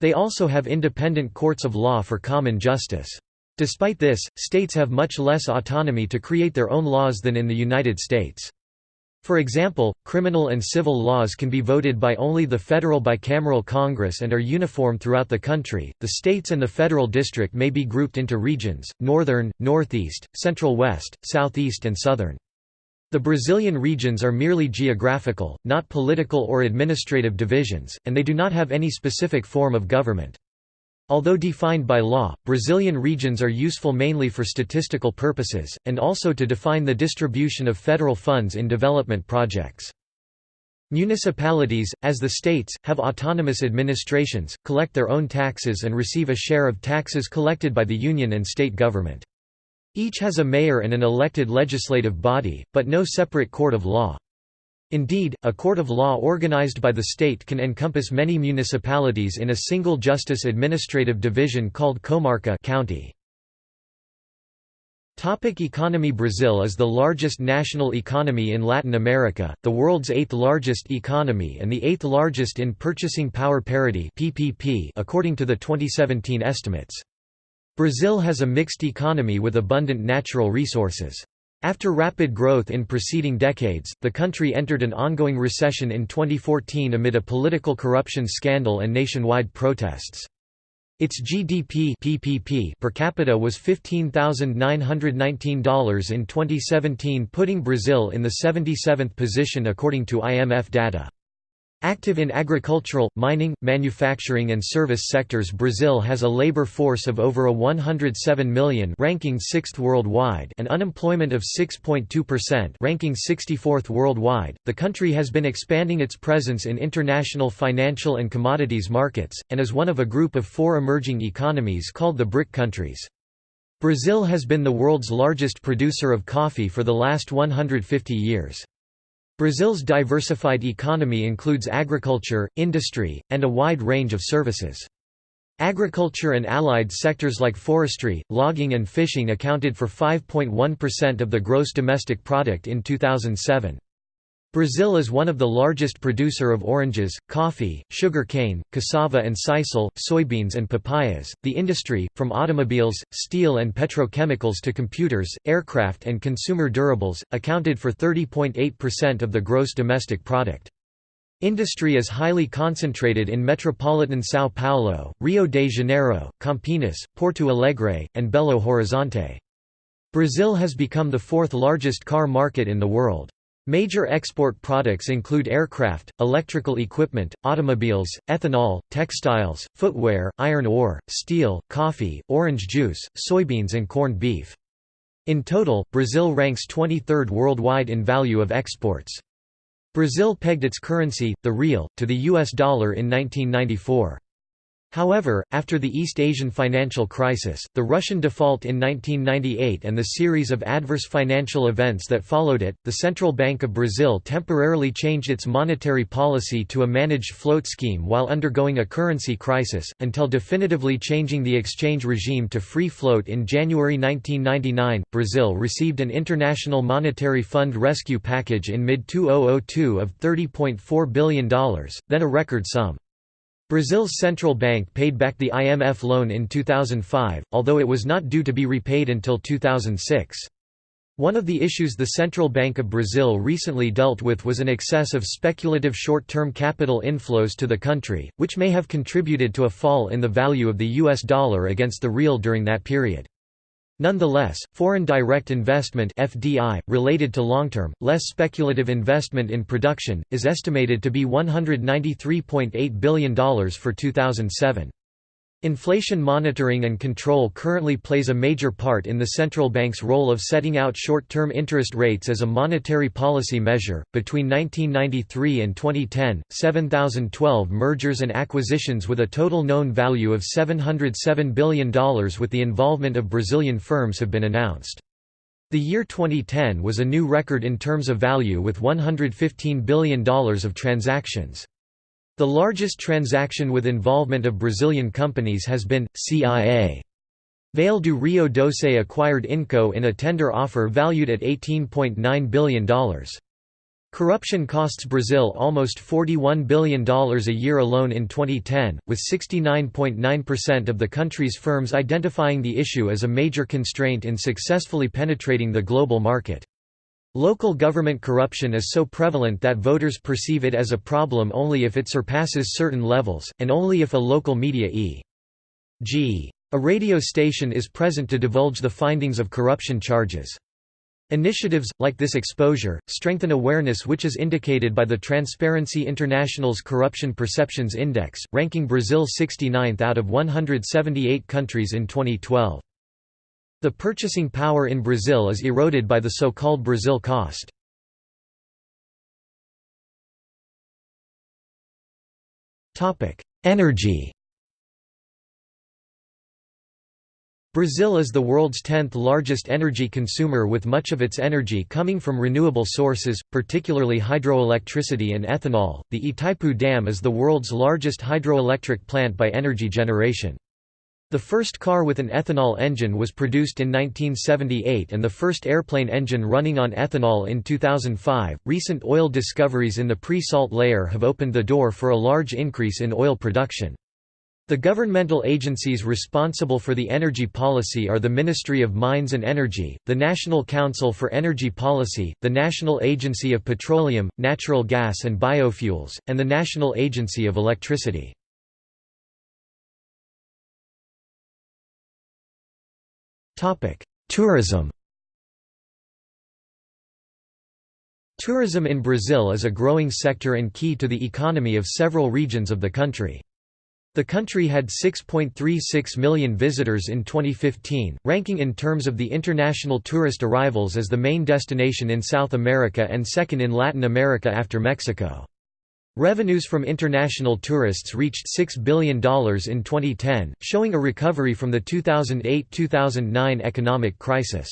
They also have independent courts of law for common justice. Despite this, states have much less autonomy to create their own laws than in the United States. For example, criminal and civil laws can be voted by only the federal bicameral Congress and are uniform throughout the country. The states and the federal district may be grouped into regions northern, northeast, central west, southeast, and southern. The Brazilian regions are merely geographical, not political or administrative divisions, and they do not have any specific form of government. Although defined by law, Brazilian regions are useful mainly for statistical purposes, and also to define the distribution of federal funds in development projects. Municipalities, as the states, have autonomous administrations, collect their own taxes and receive a share of taxes collected by the union and state government. Each has a mayor and an elected legislative body, but no separate court of law. Indeed, a court of law organized by the state can encompass many municipalities in a single justice administrative division called comarca county. Topic economy Brazil is the largest national economy in Latin America, the world's eighth largest economy and the eighth largest in purchasing power parity PPP according to the 2017 estimates. Brazil has a mixed economy with abundant natural resources. After rapid growth in preceding decades, the country entered an ongoing recession in 2014 amid a political corruption scandal and nationwide protests. Its GDP PPP per capita was $15,919 in 2017 putting Brazil in the 77th position according to IMF data. Active in agricultural, mining, manufacturing and service sectors Brazil has a labor force of over a 107 million ranking 6th worldwide and unemployment of 6.2% ranking 64th worldwide. The country has been expanding its presence in international financial and commodities markets, and is one of a group of four emerging economies called the BRIC countries. Brazil has been the world's largest producer of coffee for the last 150 years. Brazil's diversified economy includes agriculture, industry, and a wide range of services. Agriculture and allied sectors like forestry, logging and fishing accounted for 5.1% of the gross domestic product in 2007. Brazil is one of the largest producer of oranges, coffee, sugar cane, cassava and sisal, soybeans and papayas. The industry, from automobiles, steel and petrochemicals to computers, aircraft and consumer durables, accounted for 30.8% of the gross domestic product. Industry is highly concentrated in metropolitan São Paulo, Rio de Janeiro, Campinas, Porto Alegre, and Belo Horizonte. Brazil has become the fourth largest car market in the world. Major export products include aircraft, electrical equipment, automobiles, ethanol, textiles, footwear, iron ore, steel, coffee, orange juice, soybeans and corned beef. In total, Brazil ranks 23rd worldwide in value of exports. Brazil pegged its currency, the real, to the US dollar in 1994. However, after the East Asian financial crisis, the Russian default in 1998 and the series of adverse financial events that followed it, the Central Bank of Brazil temporarily changed its monetary policy to a managed float scheme while undergoing a currency crisis, until definitively changing the exchange regime to free float in January 1999. Brazil received an International Monetary Fund rescue package in mid 2002 of $30.4 billion, then a record sum. Brazil's central bank paid back the IMF loan in 2005, although it was not due to be repaid until 2006. One of the issues the Central Bank of Brazil recently dealt with was an excess of speculative short-term capital inflows to the country, which may have contributed to a fall in the value of the US dollar against the real during that period. Nonetheless, foreign direct investment FDI, related to long-term, less speculative investment in production, is estimated to be $193.8 billion for 2007. Inflation monitoring and control currently plays a major part in the central bank's role of setting out short term interest rates as a monetary policy measure. Between 1993 and 2010, 7,012 mergers and acquisitions with a total known value of $707 billion with the involvement of Brazilian firms have been announced. The year 2010 was a new record in terms of value with $115 billion of transactions. The largest transaction with involvement of Brazilian companies has been, CIA. Vale do Rio Doce acquired Inco in a tender offer valued at $18.9 billion. Corruption costs Brazil almost $41 billion a year alone in 2010, with 69.9% of the country's firms identifying the issue as a major constraint in successfully penetrating the global market. Local government corruption is so prevalent that voters perceive it as a problem only if it surpasses certain levels, and only if a local media e.g. a radio station is present to divulge the findings of corruption charges. Initiatives, like this exposure, strengthen awareness which is indicated by the Transparency International's Corruption Perceptions Index, ranking Brazil 69th out of 178 countries in 2012. The purchasing power in Brazil is eroded by the so-called Brazil cost. Energy Brazil is the world's 10th largest energy consumer with much of its energy coming from renewable sources, particularly hydroelectricity and ethanol. The Itaipu Dam is the world's largest hydroelectric plant by energy generation. The first car with an ethanol engine was produced in 1978 and the first airplane engine running on ethanol in 2005. Recent oil discoveries in the pre salt layer have opened the door for a large increase in oil production. The governmental agencies responsible for the energy policy are the Ministry of Mines and Energy, the National Council for Energy Policy, the National Agency of Petroleum, Natural Gas and Biofuels, and the National Agency of Electricity. Tourism Tourism in Brazil is a growing sector and key to the economy of several regions of the country. The country had 6.36 million visitors in 2015, ranking in terms of the international tourist arrivals as the main destination in South America and second in Latin America after Mexico. Revenues from international tourists reached $6 billion in 2010, showing a recovery from the 2008–2009 economic crisis.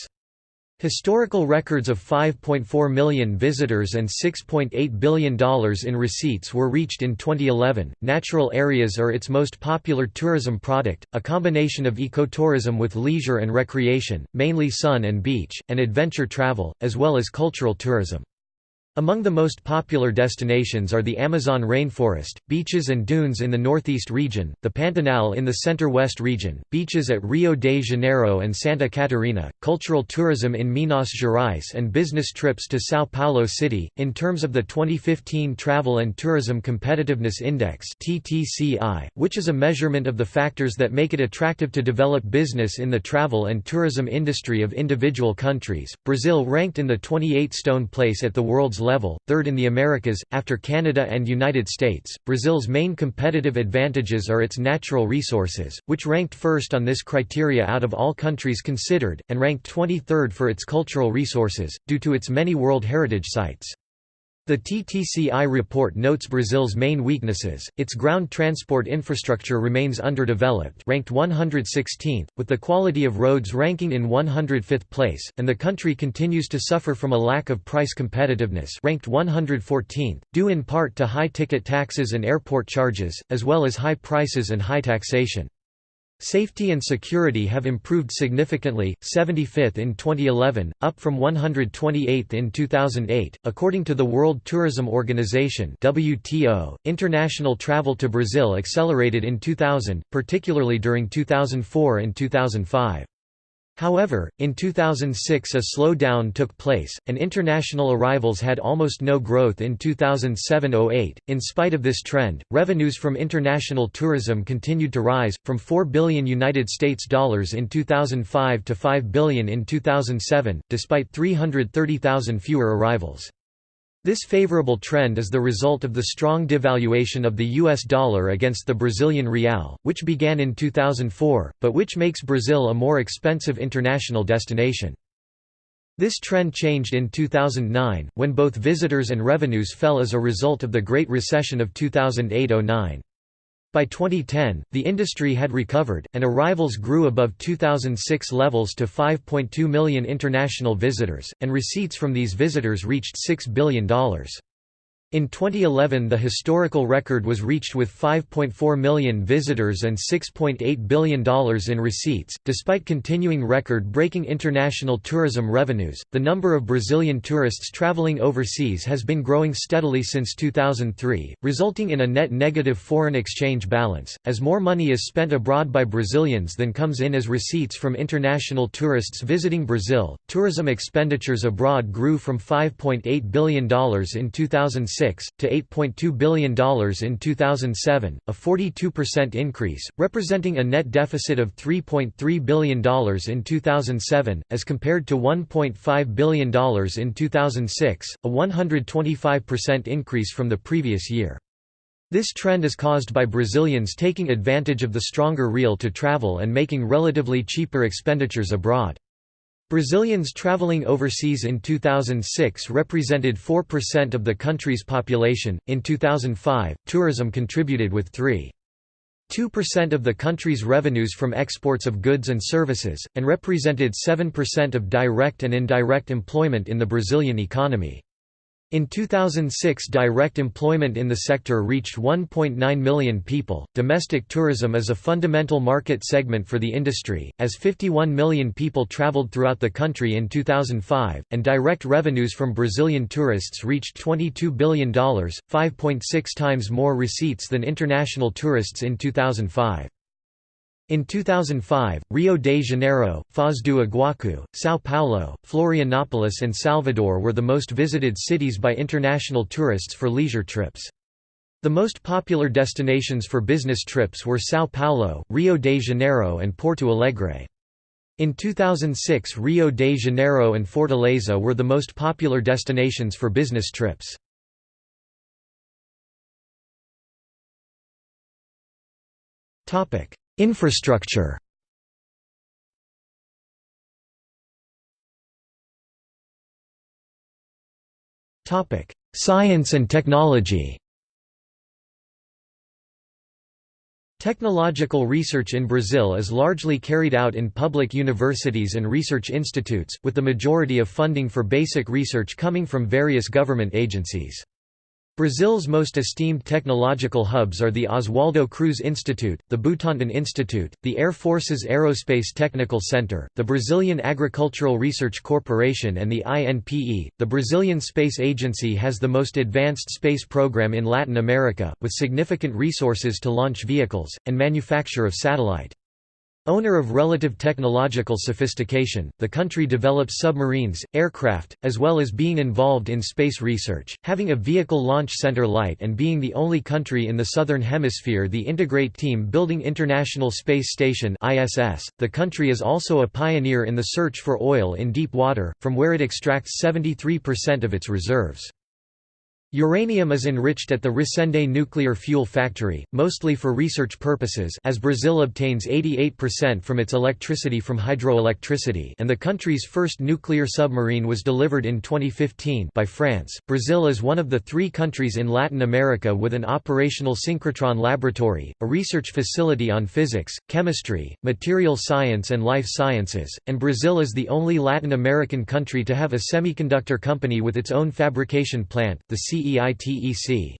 Historical records of 5.4 million visitors and $6.8 billion in receipts were reached in 2011. Natural areas are its most popular tourism product, a combination of ecotourism with leisure and recreation, mainly sun and beach, and adventure travel, as well as cultural tourism. Among the most popular destinations are the Amazon rainforest, beaches and dunes in the northeast region, the Pantanal in the center-west region, beaches at Rio de Janeiro and Santa Catarina, cultural tourism in Minas Gerais and business trips to São Paulo City. In terms of the 2015 Travel and Tourism Competitiveness Index (TTCI), which is a measurement of the factors that make it attractive to develop business in the travel and tourism industry of individual countries, Brazil ranked in the 28th stone place at the world's level, third in the Americas, after Canada and United States. Brazil's main competitive advantages are its natural resources, which ranked first on this criteria out of all countries considered, and ranked 23rd for its cultural resources, due to its many World Heritage Sites. The TTCI report notes Brazil's main weaknesses, its ground transport infrastructure remains underdeveloped ranked 116th, with the quality of roads ranking in 105th place, and the country continues to suffer from a lack of price competitiveness ranked 114th, due in part to high ticket taxes and airport charges, as well as high prices and high taxation. Safety and security have improved significantly, 75th in 2011, up from 128th in 2008. According to the World Tourism Organization (WTO), international travel to Brazil accelerated in 2000, particularly during 2004 and 2005. However, in 2006 a slowdown took place, and international arrivals had almost no growth in 2007–08. In spite of this trend, revenues from international tourism continued to rise, from 4 billion United States dollars in 2005 to 5 billion in 2007, despite 330,000 fewer arrivals. This favorable trend is the result of the strong devaluation of the US dollar against the Brazilian real, which began in 2004, but which makes Brazil a more expensive international destination. This trend changed in 2009, when both visitors and revenues fell as a result of the Great Recession of 2008–09. By 2010, the industry had recovered, and arrivals grew above 2006 levels to 5.2 million international visitors, and receipts from these visitors reached $6 billion. In 2011 the historical record was reached with 5.4 million visitors and $6.8 billion in receipts. Despite continuing record breaking international tourism revenues, the number of Brazilian tourists traveling overseas has been growing steadily since 2003, resulting in a net negative foreign exchange balance, as more money is spent abroad by Brazilians than comes in as receipts from international tourists visiting Brazil. Tourism expenditures abroad grew from $5.8 billion in 2006 to $8.2 billion in 2007, a 42% increase, representing a net deficit of $3.3 billion in 2007, as compared to $1.5 billion in 2006, a 125% increase from the previous year. This trend is caused by Brazilians taking advantage of the stronger real to travel and making relatively cheaper expenditures abroad. Brazilians traveling overseas in 2006 represented 4% of the country's population. In 2005, tourism contributed with 3.2% of the country's revenues from exports of goods and services, and represented 7% of direct and indirect employment in the Brazilian economy. In 2006, direct employment in the sector reached 1.9 million people. Domestic tourism is a fundamental market segment for the industry, as 51 million people traveled throughout the country in 2005, and direct revenues from Brazilian tourists reached $22 billion, 5.6 times more receipts than international tourists in 2005. In 2005, Rio de Janeiro, Foz do Iguaçu, São Paulo, Florianópolis and Salvador were the most visited cities by international tourists for leisure trips. The most popular destinations for business trips were São Paulo, Rio de Janeiro and Porto Alegre. In 2006 Rio de Janeiro and Fortaleza were the most popular destinations for business trips. Topic Infrastructure Science and technology Technological research in Brazil is largely carried out in public universities and research institutes, with the majority of funding for basic research coming from various government agencies. Brazil's most esteemed technological hubs are the Oswaldo Cruz Institute, the Butantan Institute, the Air Force's Aerospace Technical Center, the Brazilian Agricultural Research Corporation and the INPE. The Brazilian Space Agency has the most advanced space program in Latin America, with significant resources to launch vehicles, and manufacture of satellite. Owner of relative technological sophistication, the country develops submarines, aircraft, as well as being involved in space research, having a vehicle launch center light and being the only country in the southern hemisphere the integrate team building International Space Station ISS. .The country is also a pioneer in the search for oil in deep water, from where it extracts 73% of its reserves. Uranium is enriched at the Resende nuclear fuel factory, mostly for research purposes as Brazil obtains 88% from its electricity from hydroelectricity and the country's first nuclear submarine was delivered in 2015 by France. Brazil is one of the three countries in Latin America with an operational synchrotron laboratory, a research facility on physics, chemistry, material science and life sciences, and Brazil is the only Latin American country to have a semiconductor company with its own fabrication plant, the CE CEITEC.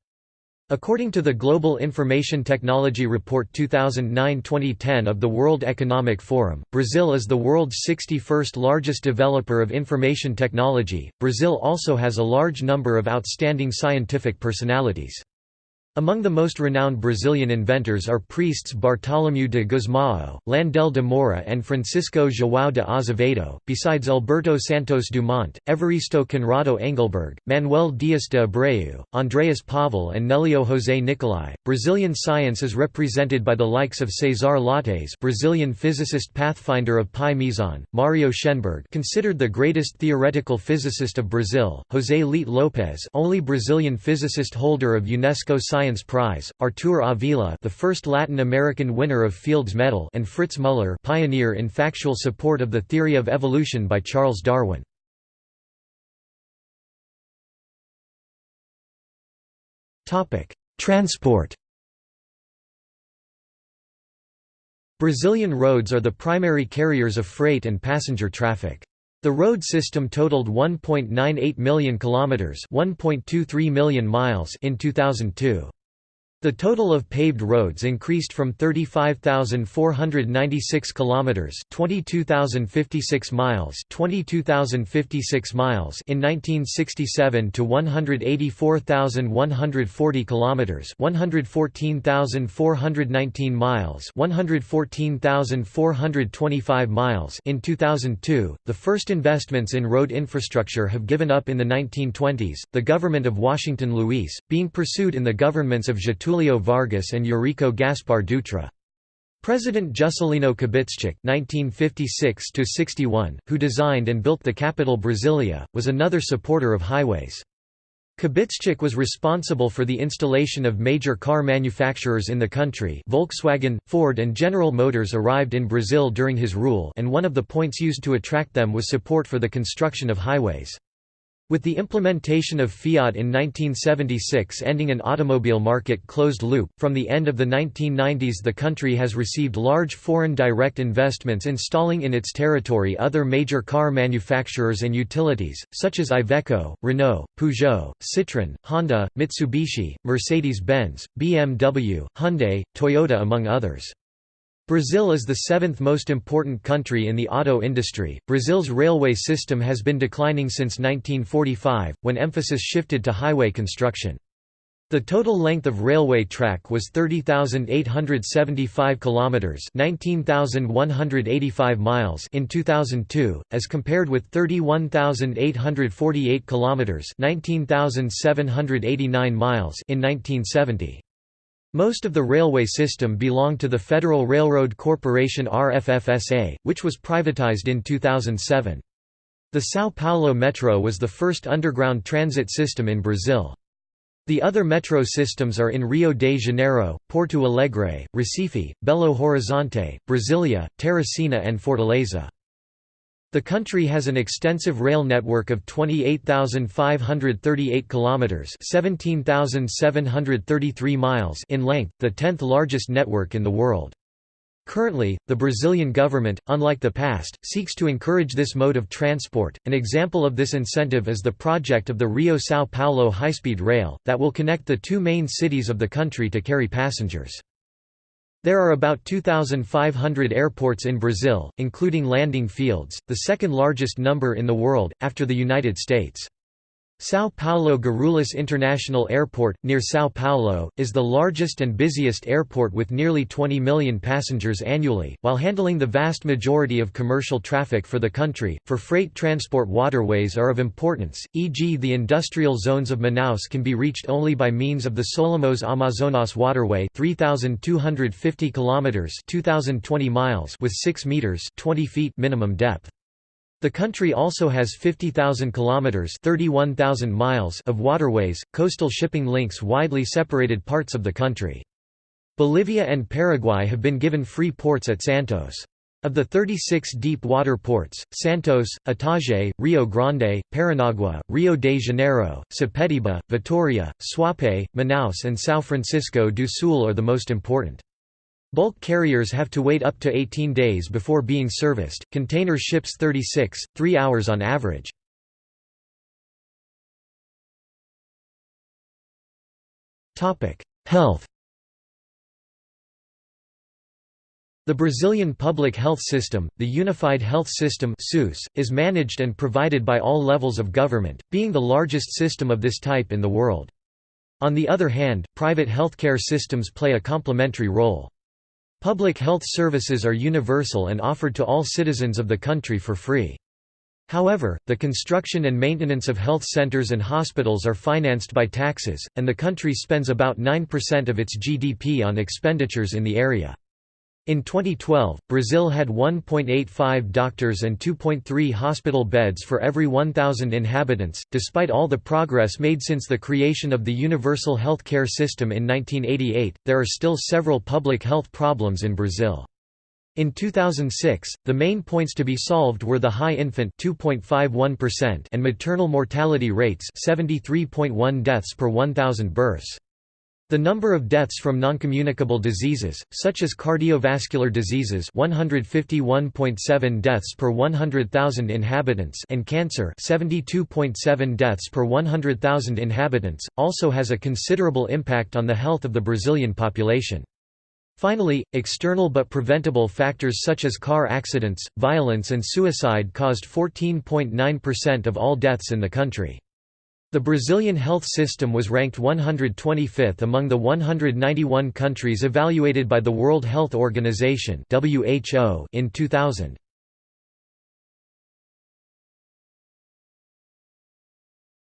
According to the Global Information Technology Report 2009-2010 of the World Economic Forum, Brazil is the world's 61st largest developer of information technology. Brazil also has a large number of outstanding scientific personalities. Among the most renowned Brazilian inventors are priests Bartolomeu de Gusmao, Landell de Moura and Francisco João de Azevedo, besides Alberto Santos Dumont, Evaristo Conrado Engelberg, Manuel Dias de Abreu, Andreas Pavel and Nelio José Nicolai. Brazilian science is represented by the likes of Cesar Lattes Brazilian physicist pathfinder of Pi Meson, Mario Schenberg considered the greatest theoretical physicist of Brazil, José Leite Lopes only Brazilian physicist holder of UNESCO Science Science Prize, Artur Avila the first Latin American winner of Fields Medal and Fritz Muller pioneer in factual support of the theory of evolution by Charles Darwin. Topic: Transport Brazilian roads are the primary carriers of freight and passenger traffic. The road system totaled 1.98 million kilometers, 1.23 million miles in 2002. The total of paved roads increased from 35,496 kilometers, 22,056 miles, 22,056 miles in 1967 to 184,140 kilometers, 114,419 miles, 114,425 miles in 2002. The first investments in road infrastructure have given up in the 1920s. The government of Washington Luis, being pursued in the governments of Getulio Getulio Vargas and Eurico Gaspar Dutra. President Juscelino Kubitschek (1956–61), who designed and built the capital Brasilia, was another supporter of highways. Kubitschek was responsible for the installation of major car manufacturers in the country Volkswagen, Ford and General Motors arrived in Brazil during his rule and one of the points used to attract them was support for the construction of highways. With the implementation of Fiat in 1976 ending an automobile market closed loop, from the end of the 1990s the country has received large foreign direct investments installing in its territory other major car manufacturers and utilities, such as Iveco, Renault, Peugeot, Citroën, Honda, Mitsubishi, Mercedes-Benz, BMW, Hyundai, Toyota among others. Brazil is the seventh most important country in the auto industry. Brazil's railway system has been declining since 1945, when emphasis shifted to highway construction. The total length of railway track was 30,875 kilometers, 19,185 miles in 2002, as compared with 31,848 kilometers, 19,789 miles in 1970. Most of the railway system belonged to the Federal Railroad Corporation RFFSA, which was privatized in 2007. The São Paulo Metro was the first underground transit system in Brazil. The other metro systems are in Rio de Janeiro, Porto Alegre, Recife, Belo Horizonte, Brasilia, Teresina and Fortaleza. The country has an extensive rail network of 28,538 kilometers, 17,733 miles in length, the 10th largest network in the world. Currently, the Brazilian government, unlike the past, seeks to encourage this mode of transport. An example of this incentive is the project of the Rio-São Paulo high-speed rail, that will connect the two main cities of the country to carry passengers. There are about 2,500 airports in Brazil, including landing fields, the second largest number in the world, after the United States. São Paulo Guarulhos International Airport, near São Paulo, is the largest and busiest airport with nearly 20 million passengers annually, while handling the vast majority of commercial traffic for the country. For freight transport, waterways are of importance, e.g., the industrial zones of Manaus can be reached only by means of the Solimões Amazonas Waterway 3,250 km 2,020 miles with 6 meters 20 feet minimum depth. The country also has 50,000 kilometers (31,000 miles) of waterways, coastal shipping links widely separated parts of the country. Bolivia and Paraguay have been given free ports at Santos. Of the 36 deep water ports, Santos, Itajaí, Rio Grande, Paranagua, Rio de Janeiro, Sepetiba, Vitoria, Suape, Manaus and São Francisco do Sul are the most important. Bulk carriers have to wait up to 18 days before being serviced, container ships 36, 3 hours on average. Health The Brazilian public health system, the Unified Health System is managed and provided by all levels of government, being the largest system of this type in the world. On the other hand, private healthcare systems play a complementary role. Public health services are universal and offered to all citizens of the country for free. However, the construction and maintenance of health centers and hospitals are financed by taxes, and the country spends about 9% of its GDP on expenditures in the area. In 2012, Brazil had 1.85 doctors and 2.3 hospital beds for every 1,000 inhabitants. Despite all the progress made since the creation of the universal health care system in 1988, there are still several public health problems in Brazil. In 2006, the main points to be solved were the high infant and maternal mortality rates 73.1 deaths per 1,000 births. The number of deaths from noncommunicable diseases, such as cardiovascular diseases 151.7 deaths per 100,000 inhabitants and cancer 72.7 deaths per 100,000 inhabitants, also has a considerable impact on the health of the Brazilian population. Finally, external but preventable factors such as car accidents, violence and suicide caused 14.9% of all deaths in the country. The Brazilian health system was ranked 125th among the 191 countries evaluated by the World Health Organization (WHO) in 2000.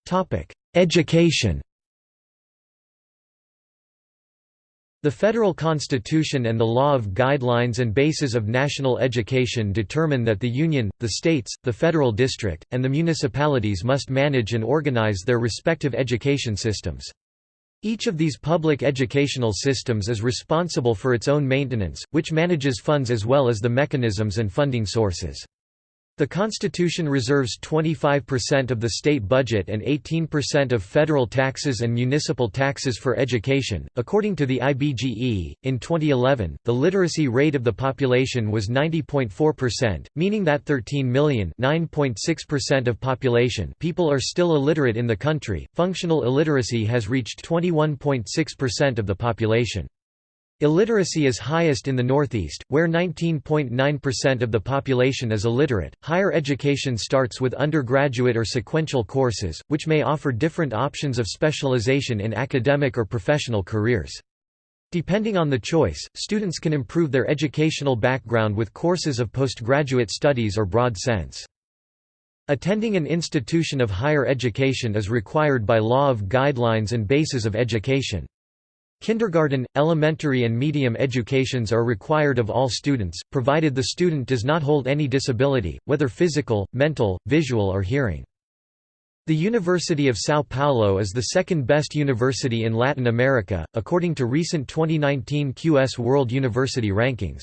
Topic: Education The federal constitution and the law of guidelines and bases of national education determine that the union, the states, the federal district, and the municipalities must manage and organize their respective education systems. Each of these public educational systems is responsible for its own maintenance, which manages funds as well as the mechanisms and funding sources. The Constitution reserves 25% of the state budget and 18% of federal taxes and municipal taxes for education. According to the IBGE, in 2011, the literacy rate of the population was 90.4%, meaning that 13 million (9.6% of population) people are still illiterate in the country. Functional illiteracy has reached 21.6% of the population. Illiteracy is highest in the Northeast, where 19.9% of the population is illiterate. Higher education starts with undergraduate or sequential courses, which may offer different options of specialization in academic or professional careers. Depending on the choice, students can improve their educational background with courses of postgraduate studies or broad sense. Attending an institution of higher education is required by law of guidelines and bases of education. Kindergarten, elementary and medium educations are required of all students, provided the student does not hold any disability, whether physical, mental, visual or hearing. The University of São Paulo is the second best university in Latin America, according to recent 2019 QS World University Rankings.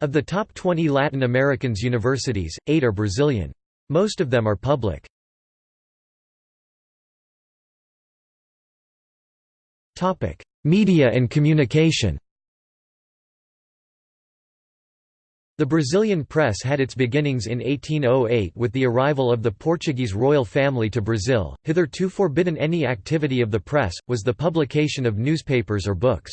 Of the top 20 Latin Americans universities, eight are Brazilian. Most of them are public. Media and communication The Brazilian press had its beginnings in 1808 with the arrival of the Portuguese royal family to Brazil. Hitherto forbidden any activity of the press, was the publication of newspapers or books.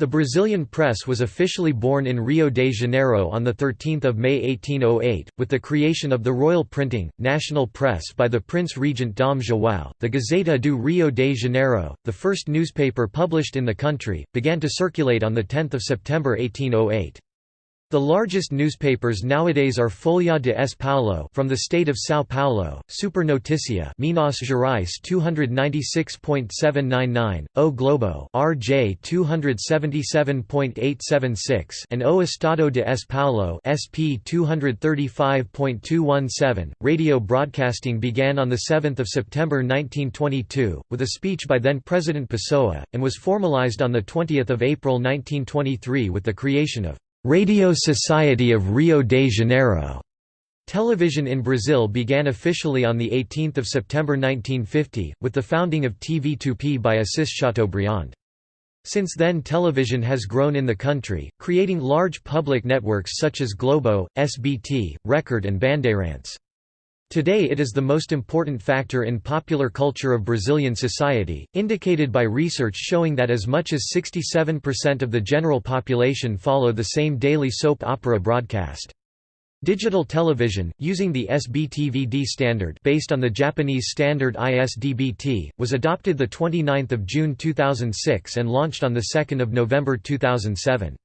The Brazilian press was officially born in Rio de Janeiro on 13 May 1808, with the creation of the Royal Printing, National Press by the Prince Regent Dom João. The Gazeta do Rio de Janeiro, the first newspaper published in the country, began to circulate on 10 September 1808. The largest newspapers nowadays are Folha de S. Paulo from the state of São Paulo, Super Notícia Minas Gerais 296.799, O Globo RJ 277.876 and O Estado de S. Paulo SP 235.217. Radio broadcasting began on 7 September 1922, with a speech by then President Pessoa, and was formalized on 20 April 1923 with the creation of Radio Society of Rio de Janeiro. Television in Brazil began officially on 18 September 1950, with the founding of TV Tupi by Assis Chateaubriand. Since then television has grown in the country, creating large public networks such as Globo, SBT, Record and Bandeirantes. Today it is the most important factor in popular culture of Brazilian society, indicated by research showing that as much as 67% of the general population follow the same daily soap opera broadcast. Digital television, using the SBTVD standard based on the Japanese standard ISDBT, was adopted 29 June 2006 and launched on 2 November 2007.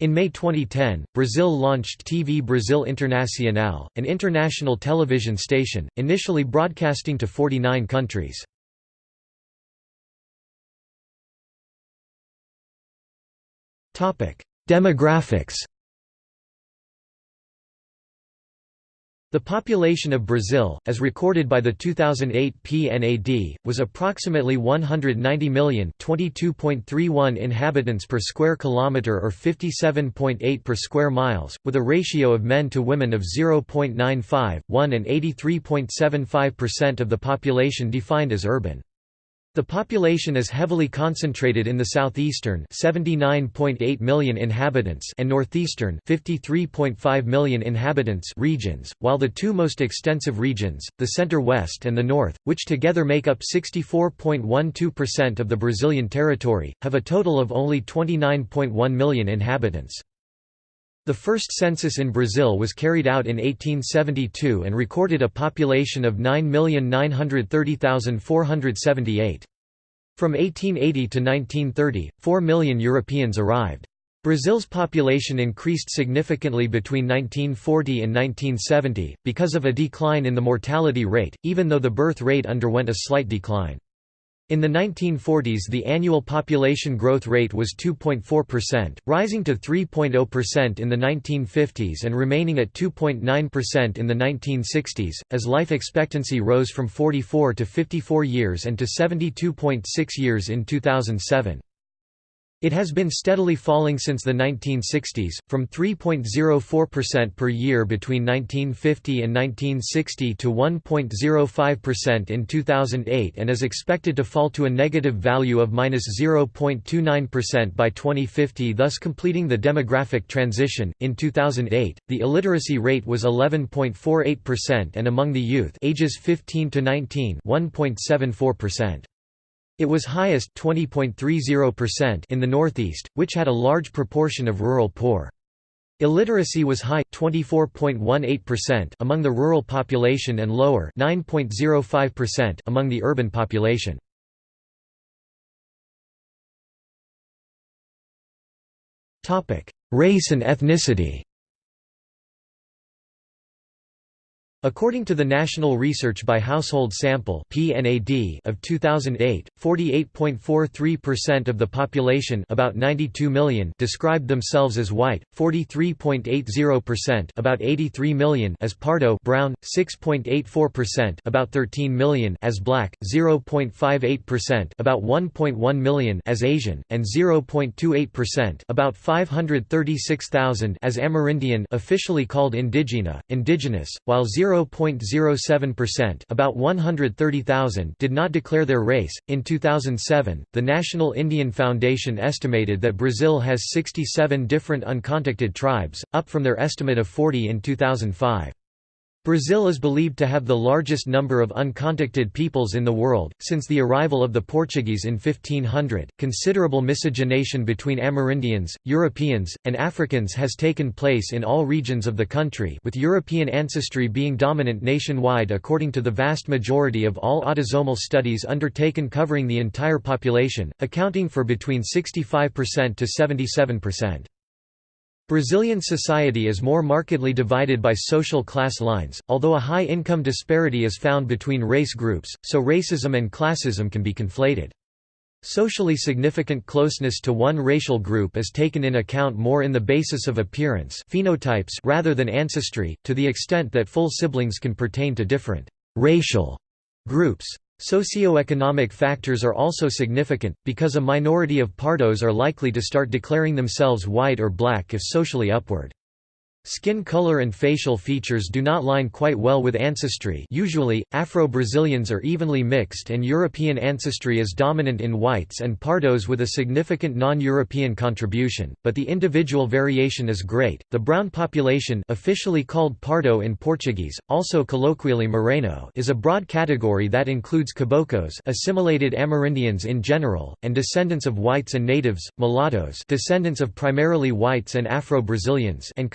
In May 2010, Brazil launched TV Brasil Internacional, an international television station, initially broadcasting to 49 countries. Demographics The population of Brazil, as recorded by the 2008 PNAD, was approximately 190 million 22.31 inhabitants per square kilometre or 57.8 per square miles, with a ratio of men to women of 0.95, 1 and 83.75% of the population defined as urban. The population is heavily concentrated in the southeastern 79.8 million inhabitants and northeastern 53.5 million inhabitants regions, while the two most extensive regions, the center-west and the north, which together make up 64.12% of the Brazilian territory, have a total of only 29.1 million inhabitants. The first census in Brazil was carried out in 1872 and recorded a population of 9,930,478. From 1880 to 1930, 4 million Europeans arrived. Brazil's population increased significantly between 1940 and 1970, because of a decline in the mortality rate, even though the birth rate underwent a slight decline. In the 1940s the annual population growth rate was 2.4%, rising to 3.0% in the 1950s and remaining at 2.9% in the 1960s, as life expectancy rose from 44 to 54 years and to 72.6 years in 2007. It has been steadily falling since the 1960s, from 3.04% per year between 1950 and 1960 to 1.05% in 2008 and is expected to fall to a negative value of -0.29% by 2050 thus completing the demographic transition. In 2008, the illiteracy rate was 11.48% and among the youth ages 15 to 19 1.74%. It was highest 20.30% in the Northeast, which had a large proportion of rural poor. Illiteracy was high 24.18% among the rural population and lower 9.05% among the urban population. Topic: Race and ethnicity. According to the National Research by Household Sample (PNAD) of 2008, 48.43% of the population about 92 million described themselves as white, 43.80% about 83 million as Pardo brown, 6.84% about 13 million as black, 0.58% about 1.1 million as Asian, and 0.28% about 536,000 as Amerindian officially called indigena, indigenous, while 0 0.07%, about 130,000, did not declare their race. In 2007, the National Indian Foundation estimated that Brazil has 67 different uncontacted tribes, up from their estimate of 40 in 2005. Brazil is believed to have the largest number of uncontacted peoples in the world. Since the arrival of the Portuguese in 1500, considerable miscegenation between Amerindians, Europeans, and Africans has taken place in all regions of the country, with European ancestry being dominant nationwide according to the vast majority of all autosomal studies undertaken covering the entire population, accounting for between 65% to 77%. Brazilian society is more markedly divided by social class lines, although a high income disparity is found between race groups, so racism and classism can be conflated. Socially significant closeness to one racial group is taken in account more in the basis of appearance phenotypes rather than ancestry, to the extent that full siblings can pertain to different «racial» groups. Socioeconomic factors are also significant, because a minority of Pardos are likely to start declaring themselves white or black if socially upward. Skin color and facial features do not line quite well with ancestry usually, Afro-Brazilians are evenly mixed and European ancestry is dominant in whites and pardos with a significant non-European contribution, but the individual variation is great. The brown population officially called pardo in Portuguese, also colloquially moreno is a broad category that includes caboclos assimilated Amerindians in general, and descendants of whites and natives, mulattoes descendants of primarily whites and Afro-Brazilians and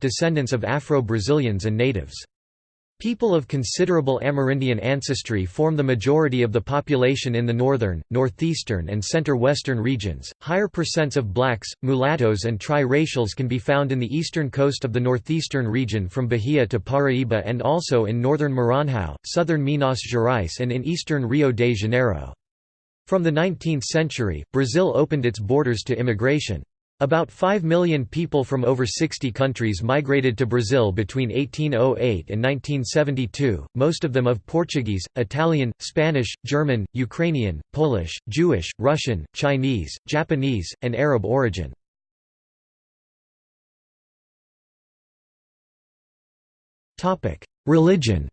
Descendants of Afro-Brazilians and natives. People of considerable Amerindian ancestry form the majority of the population in the northern, northeastern, and center-western regions. Higher percents of blacks, mulattoes, and tri-racials can be found in the eastern coast of the northeastern region from Bahia to Paraíba and also in northern Maranhão, southern Minas Gerais, and in eastern Rio de Janeiro. From the 19th century, Brazil opened its borders to immigration. About 5 million people from over 60 countries migrated to Brazil between 1808 and 1972, most of them of Portuguese, Italian, Spanish, German, Ukrainian, Polish, Jewish, Russian, Chinese, Japanese, and Arab origin. Religion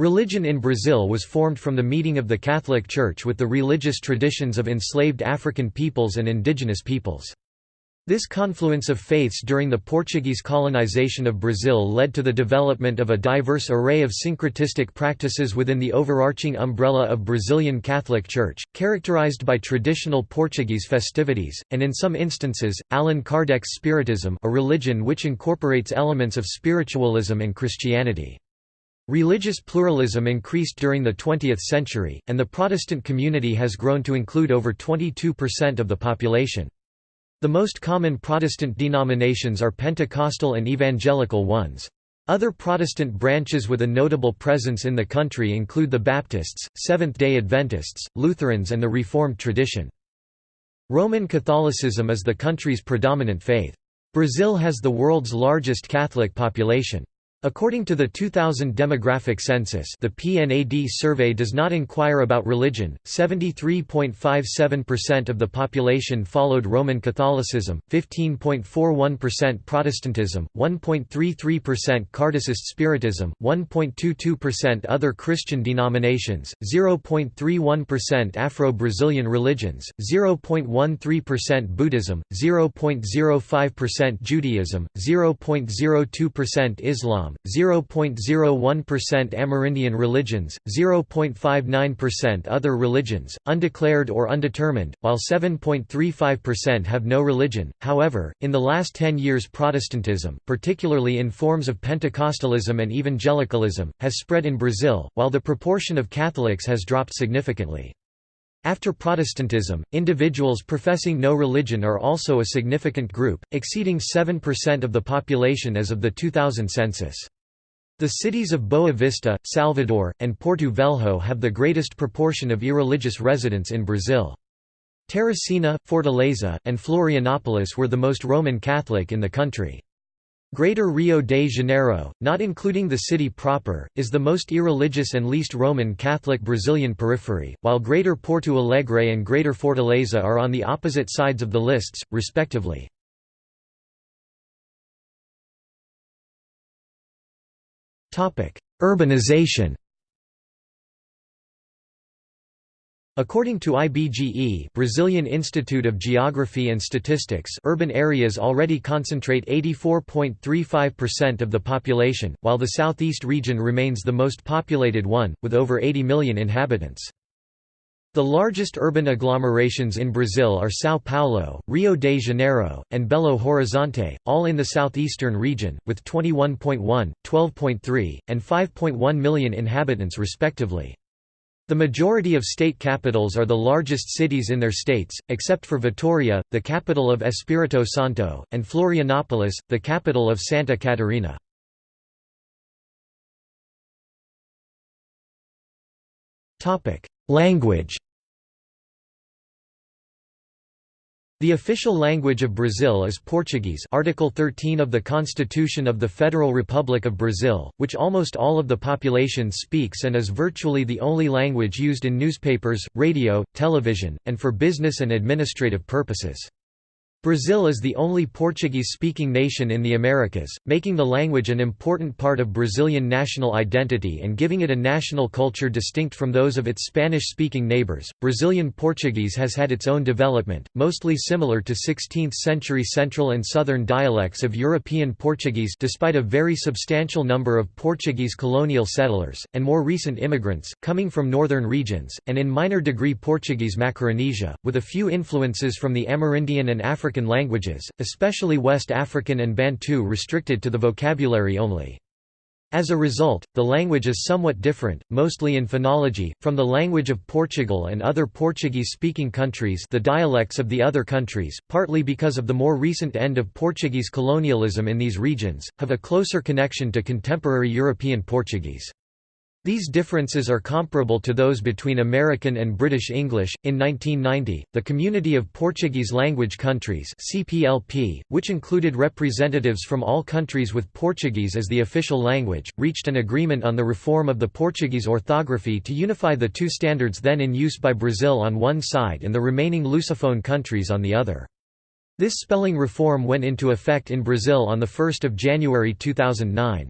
Religion in Brazil was formed from the meeting of the Catholic Church with the religious traditions of enslaved African peoples and indigenous peoples. This confluence of faiths during the Portuguese colonization of Brazil led to the development of a diverse array of syncretistic practices within the overarching umbrella of Brazilian Catholic Church, characterized by traditional Portuguese festivities, and in some instances, Allan Kardec's Spiritism a religion which incorporates elements of spiritualism and Christianity. Religious pluralism increased during the 20th century, and the Protestant community has grown to include over 22% of the population. The most common Protestant denominations are Pentecostal and evangelical ones. Other Protestant branches with a notable presence in the country include the Baptists, Seventh-day Adventists, Lutherans and the Reformed tradition. Roman Catholicism is the country's predominant faith. Brazil has the world's largest Catholic population. According to the 2000 demographic census the PNAD survey does not inquire about religion, 73.57% of the population followed Roman Catholicism, 15.41% Protestantism, 1.33% Kardecist Spiritism, 1.22% other Christian denominations, 0.31% Afro-Brazilian religions, 0.13% Buddhism, 0.05% Judaism, 0.02% Islam, Islam, 0.01% Amerindian religions, 0.59% other religions, undeclared or undetermined, while 7.35% have no religion. However, in the last 10 years Protestantism, particularly in forms of Pentecostalism and evangelicalism, has spread in Brazil, while the proportion of Catholics has dropped significantly. After Protestantism, individuals professing no religion are also a significant group, exceeding 7% of the population as of the 2000 census. The cities of Boa Vista, Salvador, and Porto Velho have the greatest proportion of irreligious residents in Brazil. Teresina, Fortaleza, and Florianópolis were the most Roman Catholic in the country. Greater Rio de Janeiro, not including the city proper, is the most irreligious and least Roman Catholic Brazilian periphery, while Greater Porto Alegre and Greater Fortaleza are on the opposite sides of the lists, respectively. Urbanization According to IBGE Brazilian Institute of Geography and Statistics urban areas already concentrate 84.35% of the population, while the southeast region remains the most populated one, with over 80 million inhabitants. The largest urban agglomerations in Brazil are São Paulo, Rio de Janeiro, and Belo Horizonte, all in the southeastern region, with 21.1, 12.3, and 5.1 million inhabitants respectively. The majority of state capitals are the largest cities in their states, except for Vitoria, the capital of Espírito Santo, and Florianópolis, the capital of Santa Catarina. Language The official language of Brazil is Portuguese Article 13 of the Constitution of the Federal Republic of Brazil, which almost all of the population speaks and is virtually the only language used in newspapers, radio, television, and for business and administrative purposes. Brazil is the only Portuguese-speaking nation in the Americas, making the language an important part of Brazilian national identity and giving it a national culture distinct from those of its Spanish-speaking neighbors. Brazilian Portuguese has had its own development, mostly similar to 16th-century central and southern dialects of European Portuguese despite a very substantial number of Portuguese colonial settlers, and more recent immigrants, coming from northern regions, and in minor degree Portuguese Macaronesia, with a few influences from the Amerindian and African African languages, especially West African and Bantu restricted to the vocabulary only. As a result, the language is somewhat different, mostly in phonology, from the language of Portugal and other Portuguese-speaking countries the dialects of the other countries, partly because of the more recent end of Portuguese colonialism in these regions, have a closer connection to contemporary European Portuguese. These differences are comparable to those between American and British English. In 1990, the Community of Portuguese Language Countries (CPLP), which included representatives from all countries with Portuguese as the official language, reached an agreement on the reform of the Portuguese orthography to unify the two standards then in use by Brazil on one side and the remaining Lusophone countries on the other. This spelling reform went into effect in Brazil on 1 January 2009.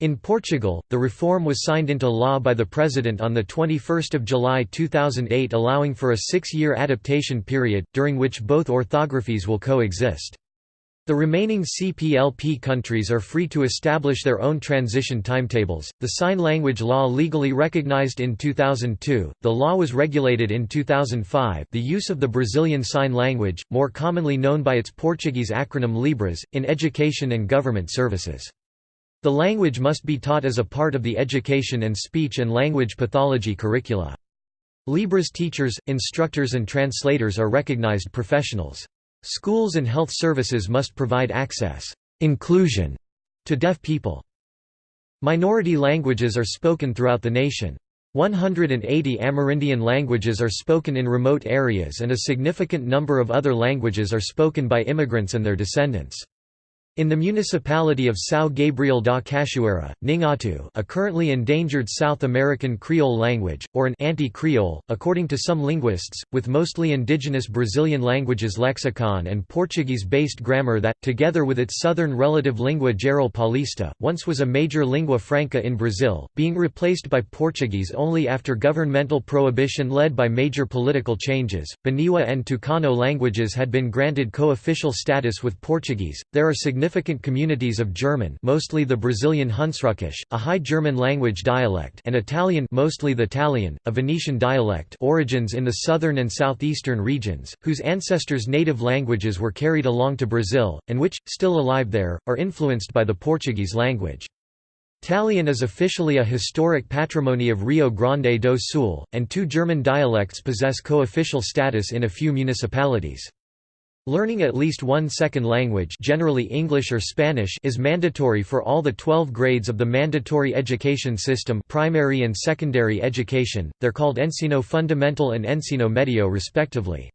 In Portugal, the reform was signed into law by the President on 21 July 2008 allowing for a six-year adaptation period, during which both orthographies will coexist. The remaining CPLP countries are free to establish their own transition timetables. The sign language law legally recognized in 2002, the law was regulated in 2005. The use of the Brazilian Sign Language, more commonly known by its Portuguese acronym Libras, in education and government services. The language must be taught as a part of the education and speech and language pathology curricula. Libras teachers, instructors and translators are recognized professionals. Schools and health services must provide access inclusion to deaf people. Minority languages are spoken throughout the nation. 180 Amerindian languages are spoken in remote areas and a significant number of other languages are spoken by immigrants and their descendants. In the municipality of São Gabriel da Cachoeira, Nheengatu a currently endangered South American Creole language, or an anti-Creole, according to some linguists, with mostly indigenous Brazilian languages lexicon and Portuguese-based grammar that, together with its southern relative lingua geral paulista, once was a major lingua franca in Brazil, being replaced by Portuguese only after governmental prohibition led by major political changes. Baniwa and Tucano languages had been granted co-official status with Portuguese. There are significant communities of German mostly the Brazilian Hunsrückisch, a High German language dialect and Talian mostly the Italian, a Venetian dialect origins in the southern and southeastern regions, whose ancestors' native languages were carried along to Brazil, and which, still alive there, are influenced by the Portuguese language. Italian is officially a historic patrimony of Rio Grande do Sul, and two German dialects possess co-official status in a few municipalities. Learning at least one second language generally English or Spanish is mandatory for all the 12 grades of the mandatory education system primary and secondary education, they're called Ensino Fundamental and Ensino Medio respectively.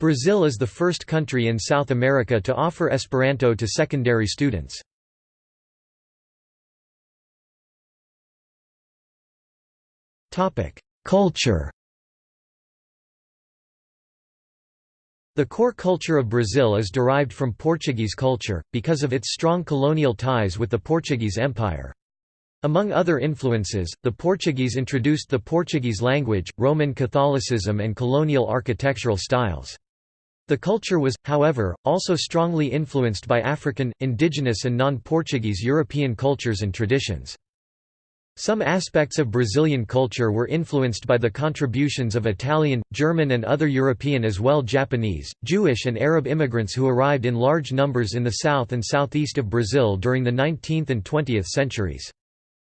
Brazil is the first country in South America to offer Esperanto to secondary students. Culture The core culture of Brazil is derived from Portuguese culture, because of its strong colonial ties with the Portuguese Empire. Among other influences, the Portuguese introduced the Portuguese language, Roman Catholicism and colonial architectural styles. The culture was, however, also strongly influenced by African, indigenous and non-Portuguese European cultures and traditions. Some aspects of Brazilian culture were influenced by the contributions of Italian, German and other European as well Japanese, Jewish and Arab immigrants who arrived in large numbers in the south and southeast of Brazil during the 19th and 20th centuries.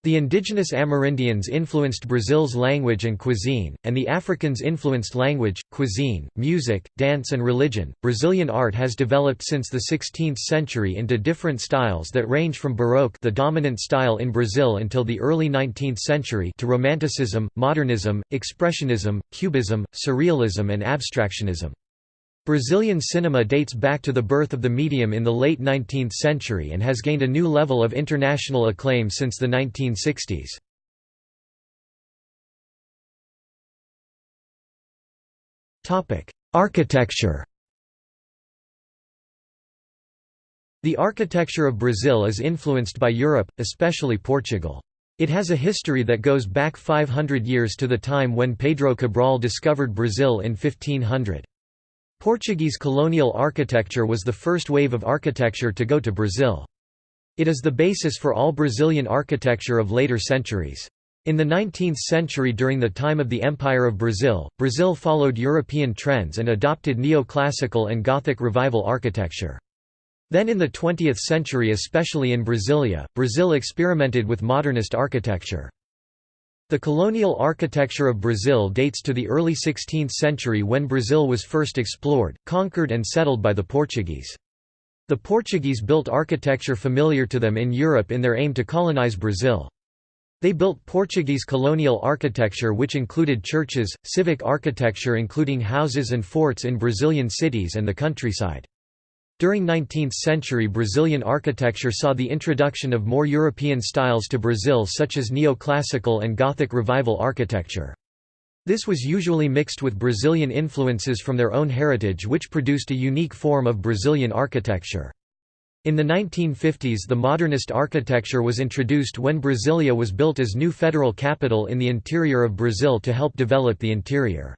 The indigenous Amerindians influenced Brazil's language and cuisine, and the Africans influenced language, cuisine, music, dance, and religion. Brazilian art has developed since the 16th century into different styles that range from Baroque, the dominant style in Brazil until the early 19th century, to Romanticism, Modernism, Expressionism, Cubism, Surrealism, and Abstractionism. Brazilian cinema dates back to the birth of the medium in the late 19th century and has gained a new level of international acclaim since the 1960s. Architecture The architecture of Brazil is influenced by Europe, especially Portugal. It has a history that goes back 500 years to the time when Pedro Cabral discovered Brazil in 1500. Portuguese colonial architecture was the first wave of architecture to go to Brazil. It is the basis for all Brazilian architecture of later centuries. In the 19th century during the time of the Empire of Brazil, Brazil followed European trends and adopted neoclassical and Gothic revival architecture. Then in the 20th century especially in Brasilia, Brazil experimented with modernist architecture. The colonial architecture of Brazil dates to the early 16th century when Brazil was first explored, conquered and settled by the Portuguese. The Portuguese built architecture familiar to them in Europe in their aim to colonize Brazil. They built Portuguese colonial architecture which included churches, civic architecture including houses and forts in Brazilian cities and the countryside. During 19th-century Brazilian architecture saw the introduction of more European styles to Brazil such as neoclassical and Gothic revival architecture. This was usually mixed with Brazilian influences from their own heritage which produced a unique form of Brazilian architecture. In the 1950s the modernist architecture was introduced when Brasilia was built as new federal capital in the interior of Brazil to help develop the interior.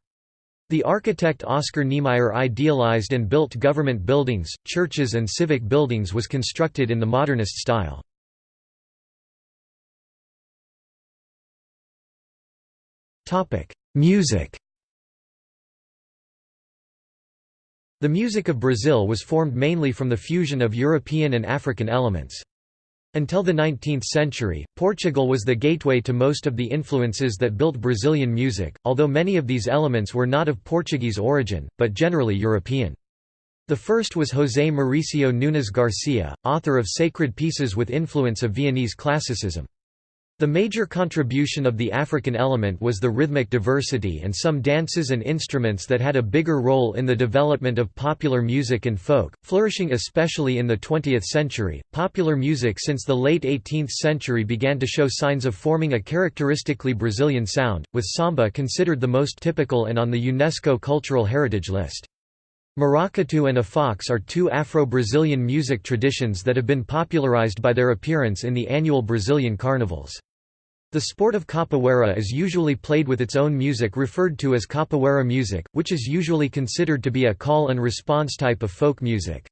The architect Oscar Niemeyer idealized and built government buildings, churches and civic buildings was constructed in the modernist style. Music The music of Brazil was formed mainly from the fusion of European and African elements. Until the 19th century, Portugal was the gateway to most of the influences that built Brazilian music, although many of these elements were not of Portuguese origin, but generally European. The first was José Mauricio Nunes Garcia, author of sacred pieces with influence of Viennese classicism. The major contribution of the African element was the rhythmic diversity and some dances and instruments that had a bigger role in the development of popular music and folk, flourishing especially in the 20th century. Popular music since the late 18th century began to show signs of forming a characteristically Brazilian sound, with samba considered the most typical and on the UNESCO Cultural Heritage List. Maracatu and afoxé are two Afro-Brazilian music traditions that have been popularized by their appearance in the annual Brazilian carnivals. The sport of capoeira is usually played with its own music referred to as capoeira music, which is usually considered to be a call and response type of folk music.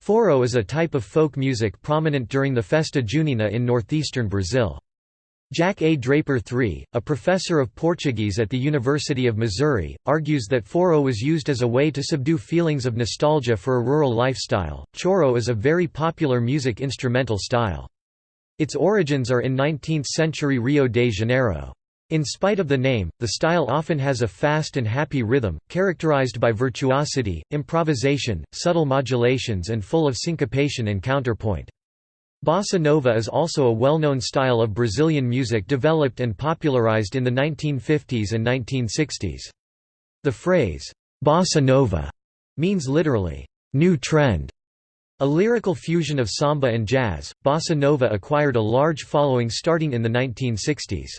Forró is a type of folk music prominent during the Festa Junina in northeastern Brazil. Jack A. Draper III, a professor of Portuguese at the University of Missouri, argues that forró was used as a way to subdue feelings of nostalgia for a rural lifestyle. Choro is a very popular music instrumental style. Its origins are in 19th-century Rio de Janeiro. In spite of the name, the style often has a fast and happy rhythm, characterized by virtuosity, improvisation, subtle modulations and full of syncopation and counterpoint. Bossa Nova is also a well-known style of Brazilian music developed and popularized in the 1950s and 1960s. The phrase, bossa nova, means literally, new trend, a lyrical fusion of samba and jazz, bossa nova acquired a large following starting in the 1960s.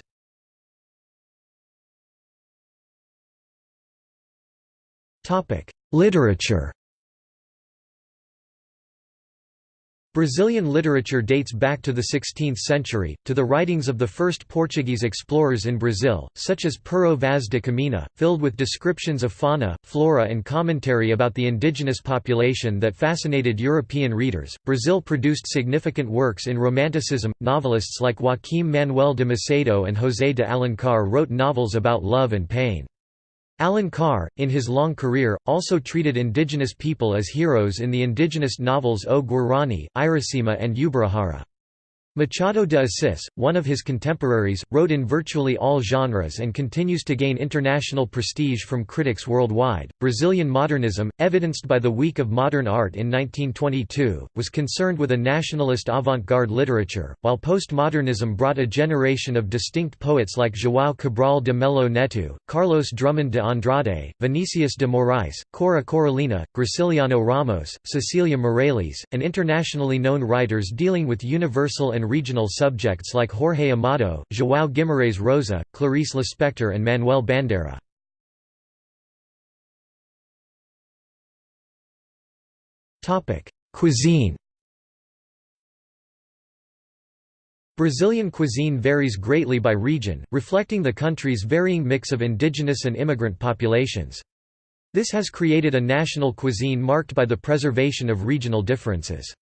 Literature Brazilian literature dates back to the 16th century, to the writings of the first Portuguese explorers in Brazil, such as Pero Vaz de Caminha, filled with descriptions of fauna, flora, and commentary about the indigenous population that fascinated European readers. Brazil produced significant works in Romanticism. Novelists like Joaquim Manuel de Macedo and José de Alencar wrote novels about love and pain. Alencar, in his long career, also treated indigenous people as heroes in the indigenous novels O Guarani, Iracema and Ubirajara. Machado de Assis, one of his contemporaries, wrote in virtually all genres and continues to gain international prestige from critics worldwide. Brazilian modernism, evidenced by the Week of Modern Art in 1922, was concerned with a nationalist avant garde literature, while postmodernism brought a generation of distinct poets like João Cabral de Melo Neto, Carlos Drummond de Andrade, Vinicius de Moraes, Cora Coralina, Graciliano Ramos, Cecilia Meireles, and internationally known writers dealing with universal and and regional subjects like Jorge Amado, João Guimarães Rosa, Clarice Lispector and Manuel Bandeira. Cuisine Brazilian cuisine varies greatly by region, reflecting the country's varying mix of indigenous and immigrant populations. This has created a national cuisine marked by the preservation of regional differences.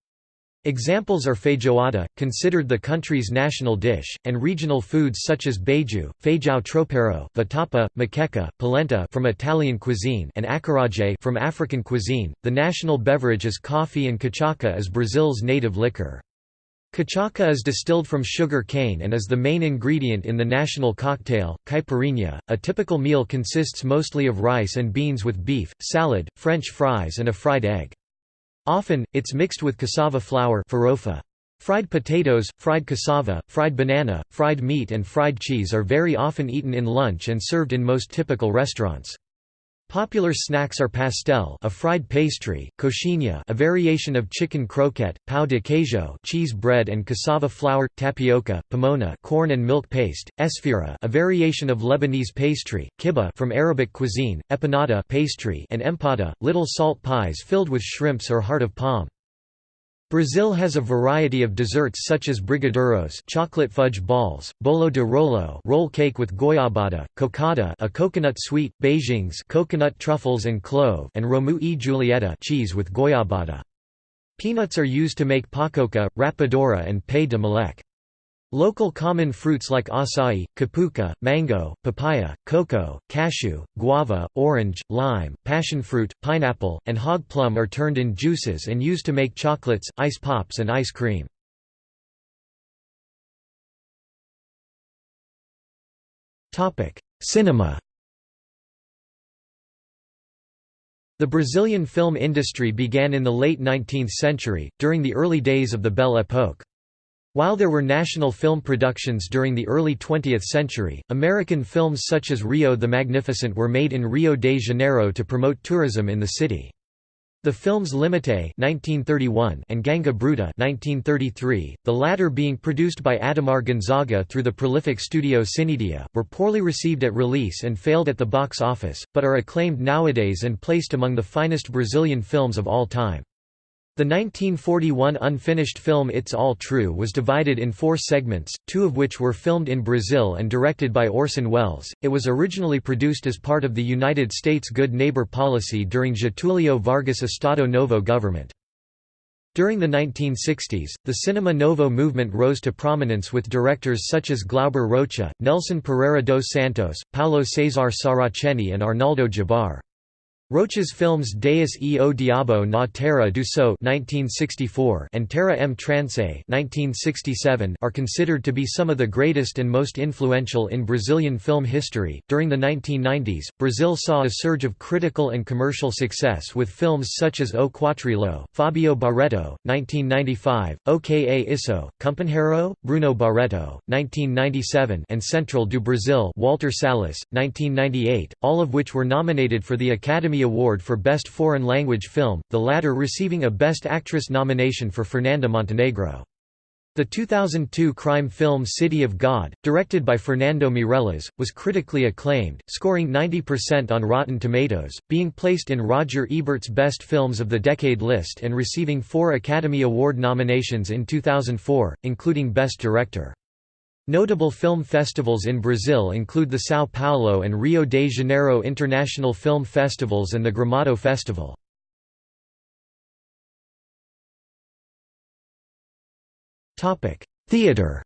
Examples are feijoada, considered the country's national dish, and regional foods such as beiju, feijão tropeiro, vatapa, moqueca, polenta from Italian cuisine and acarajé from African cuisine. The national beverage is coffee and cachaça is Brazil's native liquor. Cachaça is distilled from sugar cane and is the main ingredient in the national cocktail, caipirinha. A typical meal consists mostly of rice and beans with beef, salad, French fries and a fried egg. Often, it's mixed with cassava flour. Fried potatoes, fried cassava, fried banana, fried meat and fried cheese are very often eaten in lunch and served in most typical restaurants. Popular snacks are pastel, a fried pastry, coxinha, a variation of chicken croquette, pão de queijo, cheese bread and cassava flour, tapioca, pamonha, corn and milk paste, esfira, a variation of Lebanese pastry, kibbeh from Arabic cuisine, empanada pastry, and empada, little salt pies filled with shrimps or heart of palm. Brazil has a variety of desserts such as brigadeiros chocolate fudge balls, bolo de rolo roll cake with goiabada, cocada a coconut sweet, beijinhos coconut truffles and clove and romeu e julieta cheese with goiabada. Peanuts are used to make pacoca, rapadura and pé de moleque. Local common fruits like acai, cupuaçu, mango, papaya, cocoa, cashew, guava, orange, lime, passionfruit, pineapple, and hog plum are turned in juices and used to make chocolates, ice pops and ice cream. Cinema The Brazilian film industry began in the late 19th century, during the early days of the Belle Époque. While there were national film productions during the early 20th century, American films such as Rio the Magnificent were made in Rio de Janeiro to promote tourism in the city. The films Limite (1931) and Ganga Bruta (1933), the latter being produced by Adhemar Gonzaga through the prolific studio Cinedia, were poorly received at release and failed at the box office, but are acclaimed nowadays and placed among the finest Brazilian films of all time. The 1941 unfinished film It's All True was divided in four segments, two of which were filmed in Brazil and directed by Orson Welles. It was originally produced as part of the United States Good Neighbor policy during Getulio Vargas' Estado Novo government. During the 1960s, the Cinema Novo movement rose to prominence with directors such as Glauber Rocha, Nelson Pereira dos Santos, Paulo Cesar Saraceni and Arnaldo Jabor. Rocha's films Deus e o Diabo na Terra do Sol and Terra em Transe are considered to be some of the greatest and most influential in Brazilian film history. During the 1990s, Brazil saw a surge of critical and commercial success with films such as O Quatrilho, Fabio Barreto, 1995, O Que É Isso, Companheiro, Bruno Barreto, 1997, and Central do Brasil, Walter Salles, 1998, all of which were nominated for the Academy Award for Best Foreign Language Film, the latter receiving a Best Actress nomination for Fernanda Montenegro. The 2002 crime film City of God, directed by Fernando Meirelles, was critically acclaimed, scoring 90% on Rotten Tomatoes, being placed in Roger Ebert's Best Films of the Decade list and receiving four Academy Award nominations in 2004, including Best Director. Notable film festivals in Brazil include the São Paulo and Rio de Janeiro International Film Festivals and the Gramado Festival. Theater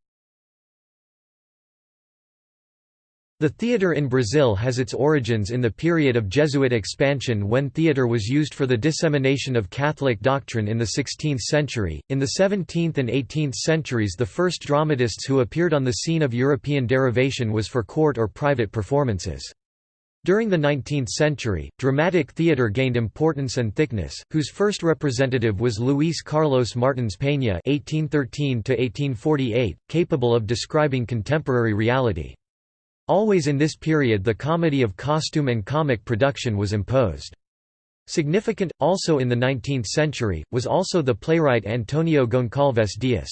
The theatre in Brazil has its origins in the period of Jesuit expansion when theatre was used for the dissemination of Catholic doctrine in the 16th century. In the 17th and 18th centuries, the first dramatists who appeared on the scene of European derivation was for court or private performances. During the 19th century, dramatic theatre gained importance and thickness, whose first representative was Luis Carlos Martins Peña (1813–1848), capable of describing contemporary reality. Always in this period the comedy of costume and comic production was imposed. Significant, also in the 19th century, was also the playwright Antonio Goncalves Dias.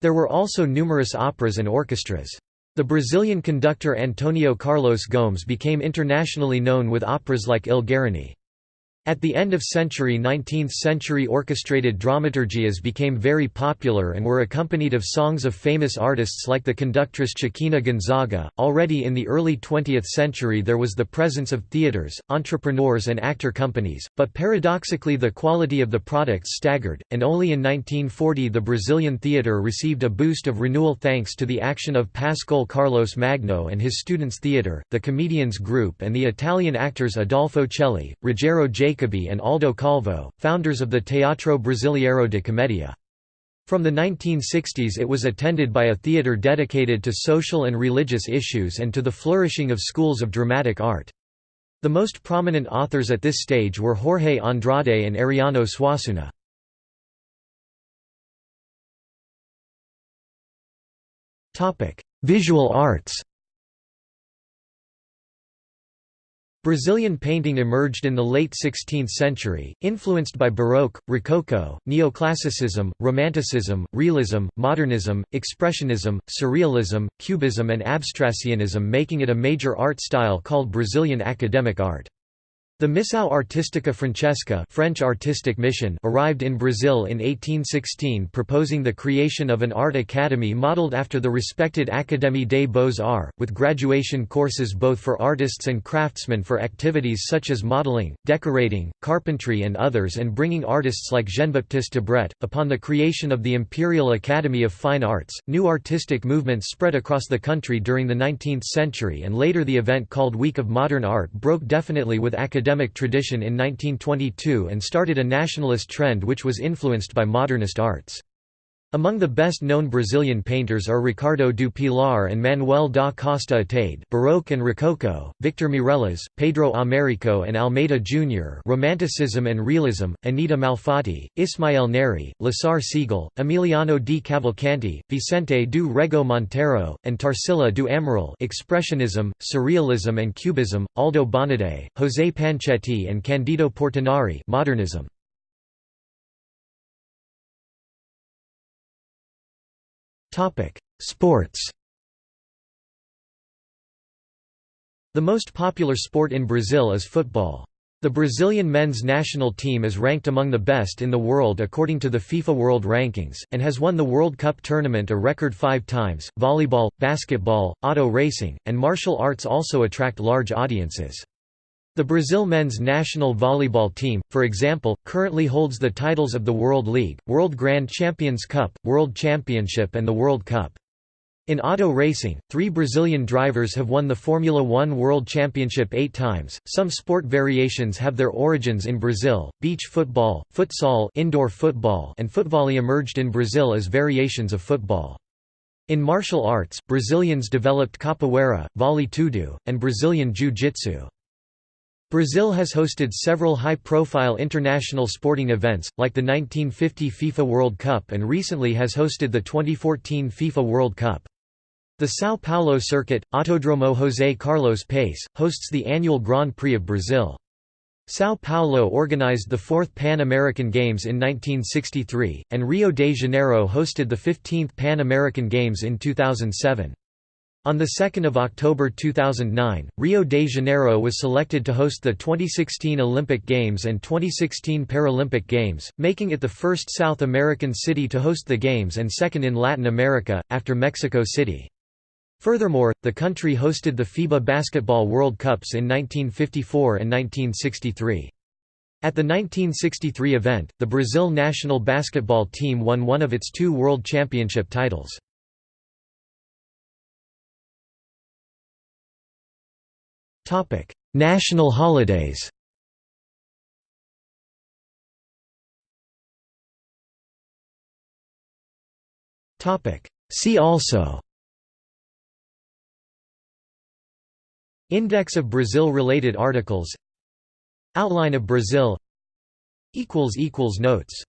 There were also numerous operas and orchestras. The Brazilian conductor Antonio Carlos Gomes became internationally known with operas like Il Guarany. At the end of century 19th-century orchestrated dramaturgias became very popular and were accompanied of songs of famous artists like the conductress Chiquinha Gonzaga. Already in the early 20th century there was the presence of theaters, entrepreneurs and actor companies, but paradoxically the quality of the products staggered, and only in 1940 the Brazilian theater received a boost of renewal thanks to the action of Pascoal Carlos Magno and his students' theater, the comedians group and the Italian actors Adolfo Celli, Rogero J. Jacobbi and Aldo Calvo, founders of the Teatro Brasileiro de Comédia. From the 1960s it was attended by a theatre dedicated to social and religious issues and to the flourishing of schools of dramatic art. The most prominent authors at this stage were Jorge Andrade and Ariano Suassuna. Visual arts Brazilian painting emerged in the late 16th century, influenced by Baroque, Rococo, Neoclassicism, Romanticism, Realism, Modernism, Expressionism, Surrealism, Cubism and Abstractionism making it a major art style called Brazilian academic art. The Missão Artística Francesa French artistic mission arrived in Brazil in 1816 proposing the creation of an art academy modeled after the respected Académie des Beaux-Arts, with graduation courses both for artists and craftsmen for activities such as modeling, decorating, carpentry and others and bringing artists like Jean-Baptiste Debret. Upon the creation of the Imperial Academy of Fine Arts, new artistic movements spread across the country during the 19th century and later the event called Week of Modern Art broke definitely with academic academic tradition in 1922 and started a nationalist trend which was influenced by modernist arts. Among the best-known Brazilian painters are Ricardo do Pilar and Manuel da Costa Ataíde Baroque and Rococo, Victor Meirelles, Pedro Américo and Almeida Jr. Romanticism and Realism, Anita Malfatti, Ismael Nery, Lasar Segall, Emiliano di Cavalcanti, Vicente do Rego Monteiro, and Tarsila do Amaral Expressionism, Surrealism and Cubism, Aldo Bonadei, José Pancetti and Candido Portinari Modernism. Sports The most popular sport in Brazil is football. The Brazilian men's national team is ranked among the best in the world according to the FIFA World Rankings, and has won the World Cup tournament a record five times. Volleyball, basketball, auto racing, and martial arts also attract large audiences. The Brazil men's national volleyball team, for example, currently holds the titles of the World League, World Grand Champions Cup, World Championship and the World Cup. In auto racing, three Brazilian drivers have won the Formula One World Championship eight times. Some sport variations have their origins in Brazil. Beach football, futsal, indoor football, and footvolley emerged in Brazil as variations of football. In martial arts, Brazilians developed capoeira, vale tudo, and Brazilian jiu-jitsu. Brazil has hosted several high-profile international sporting events, like the 1950 FIFA World Cup and recently has hosted the 2014 FIFA World Cup. The São Paulo circuit, Autodromo José Carlos Pace, hosts the annual Grand Prix of Brazil. São Paulo organized the Fourth Pan American Games in 1963, and Rio de Janeiro hosted the 15th Pan American Games in 2007. On 2 October 2009, Rio de Janeiro was selected to host the 2016 Olympic Games and 2016 Paralympic Games, making it the first South American city to host the Games and second in Latin America, after Mexico City. Furthermore, the country hosted the FIBA Basketball World Cups in 1954 and 1963. At the 1963 event, the Brazil national basketball team won one of its two World Championship titles. National holidays. See also. Index of Brazil-related articles. Outline of Brazil. Notes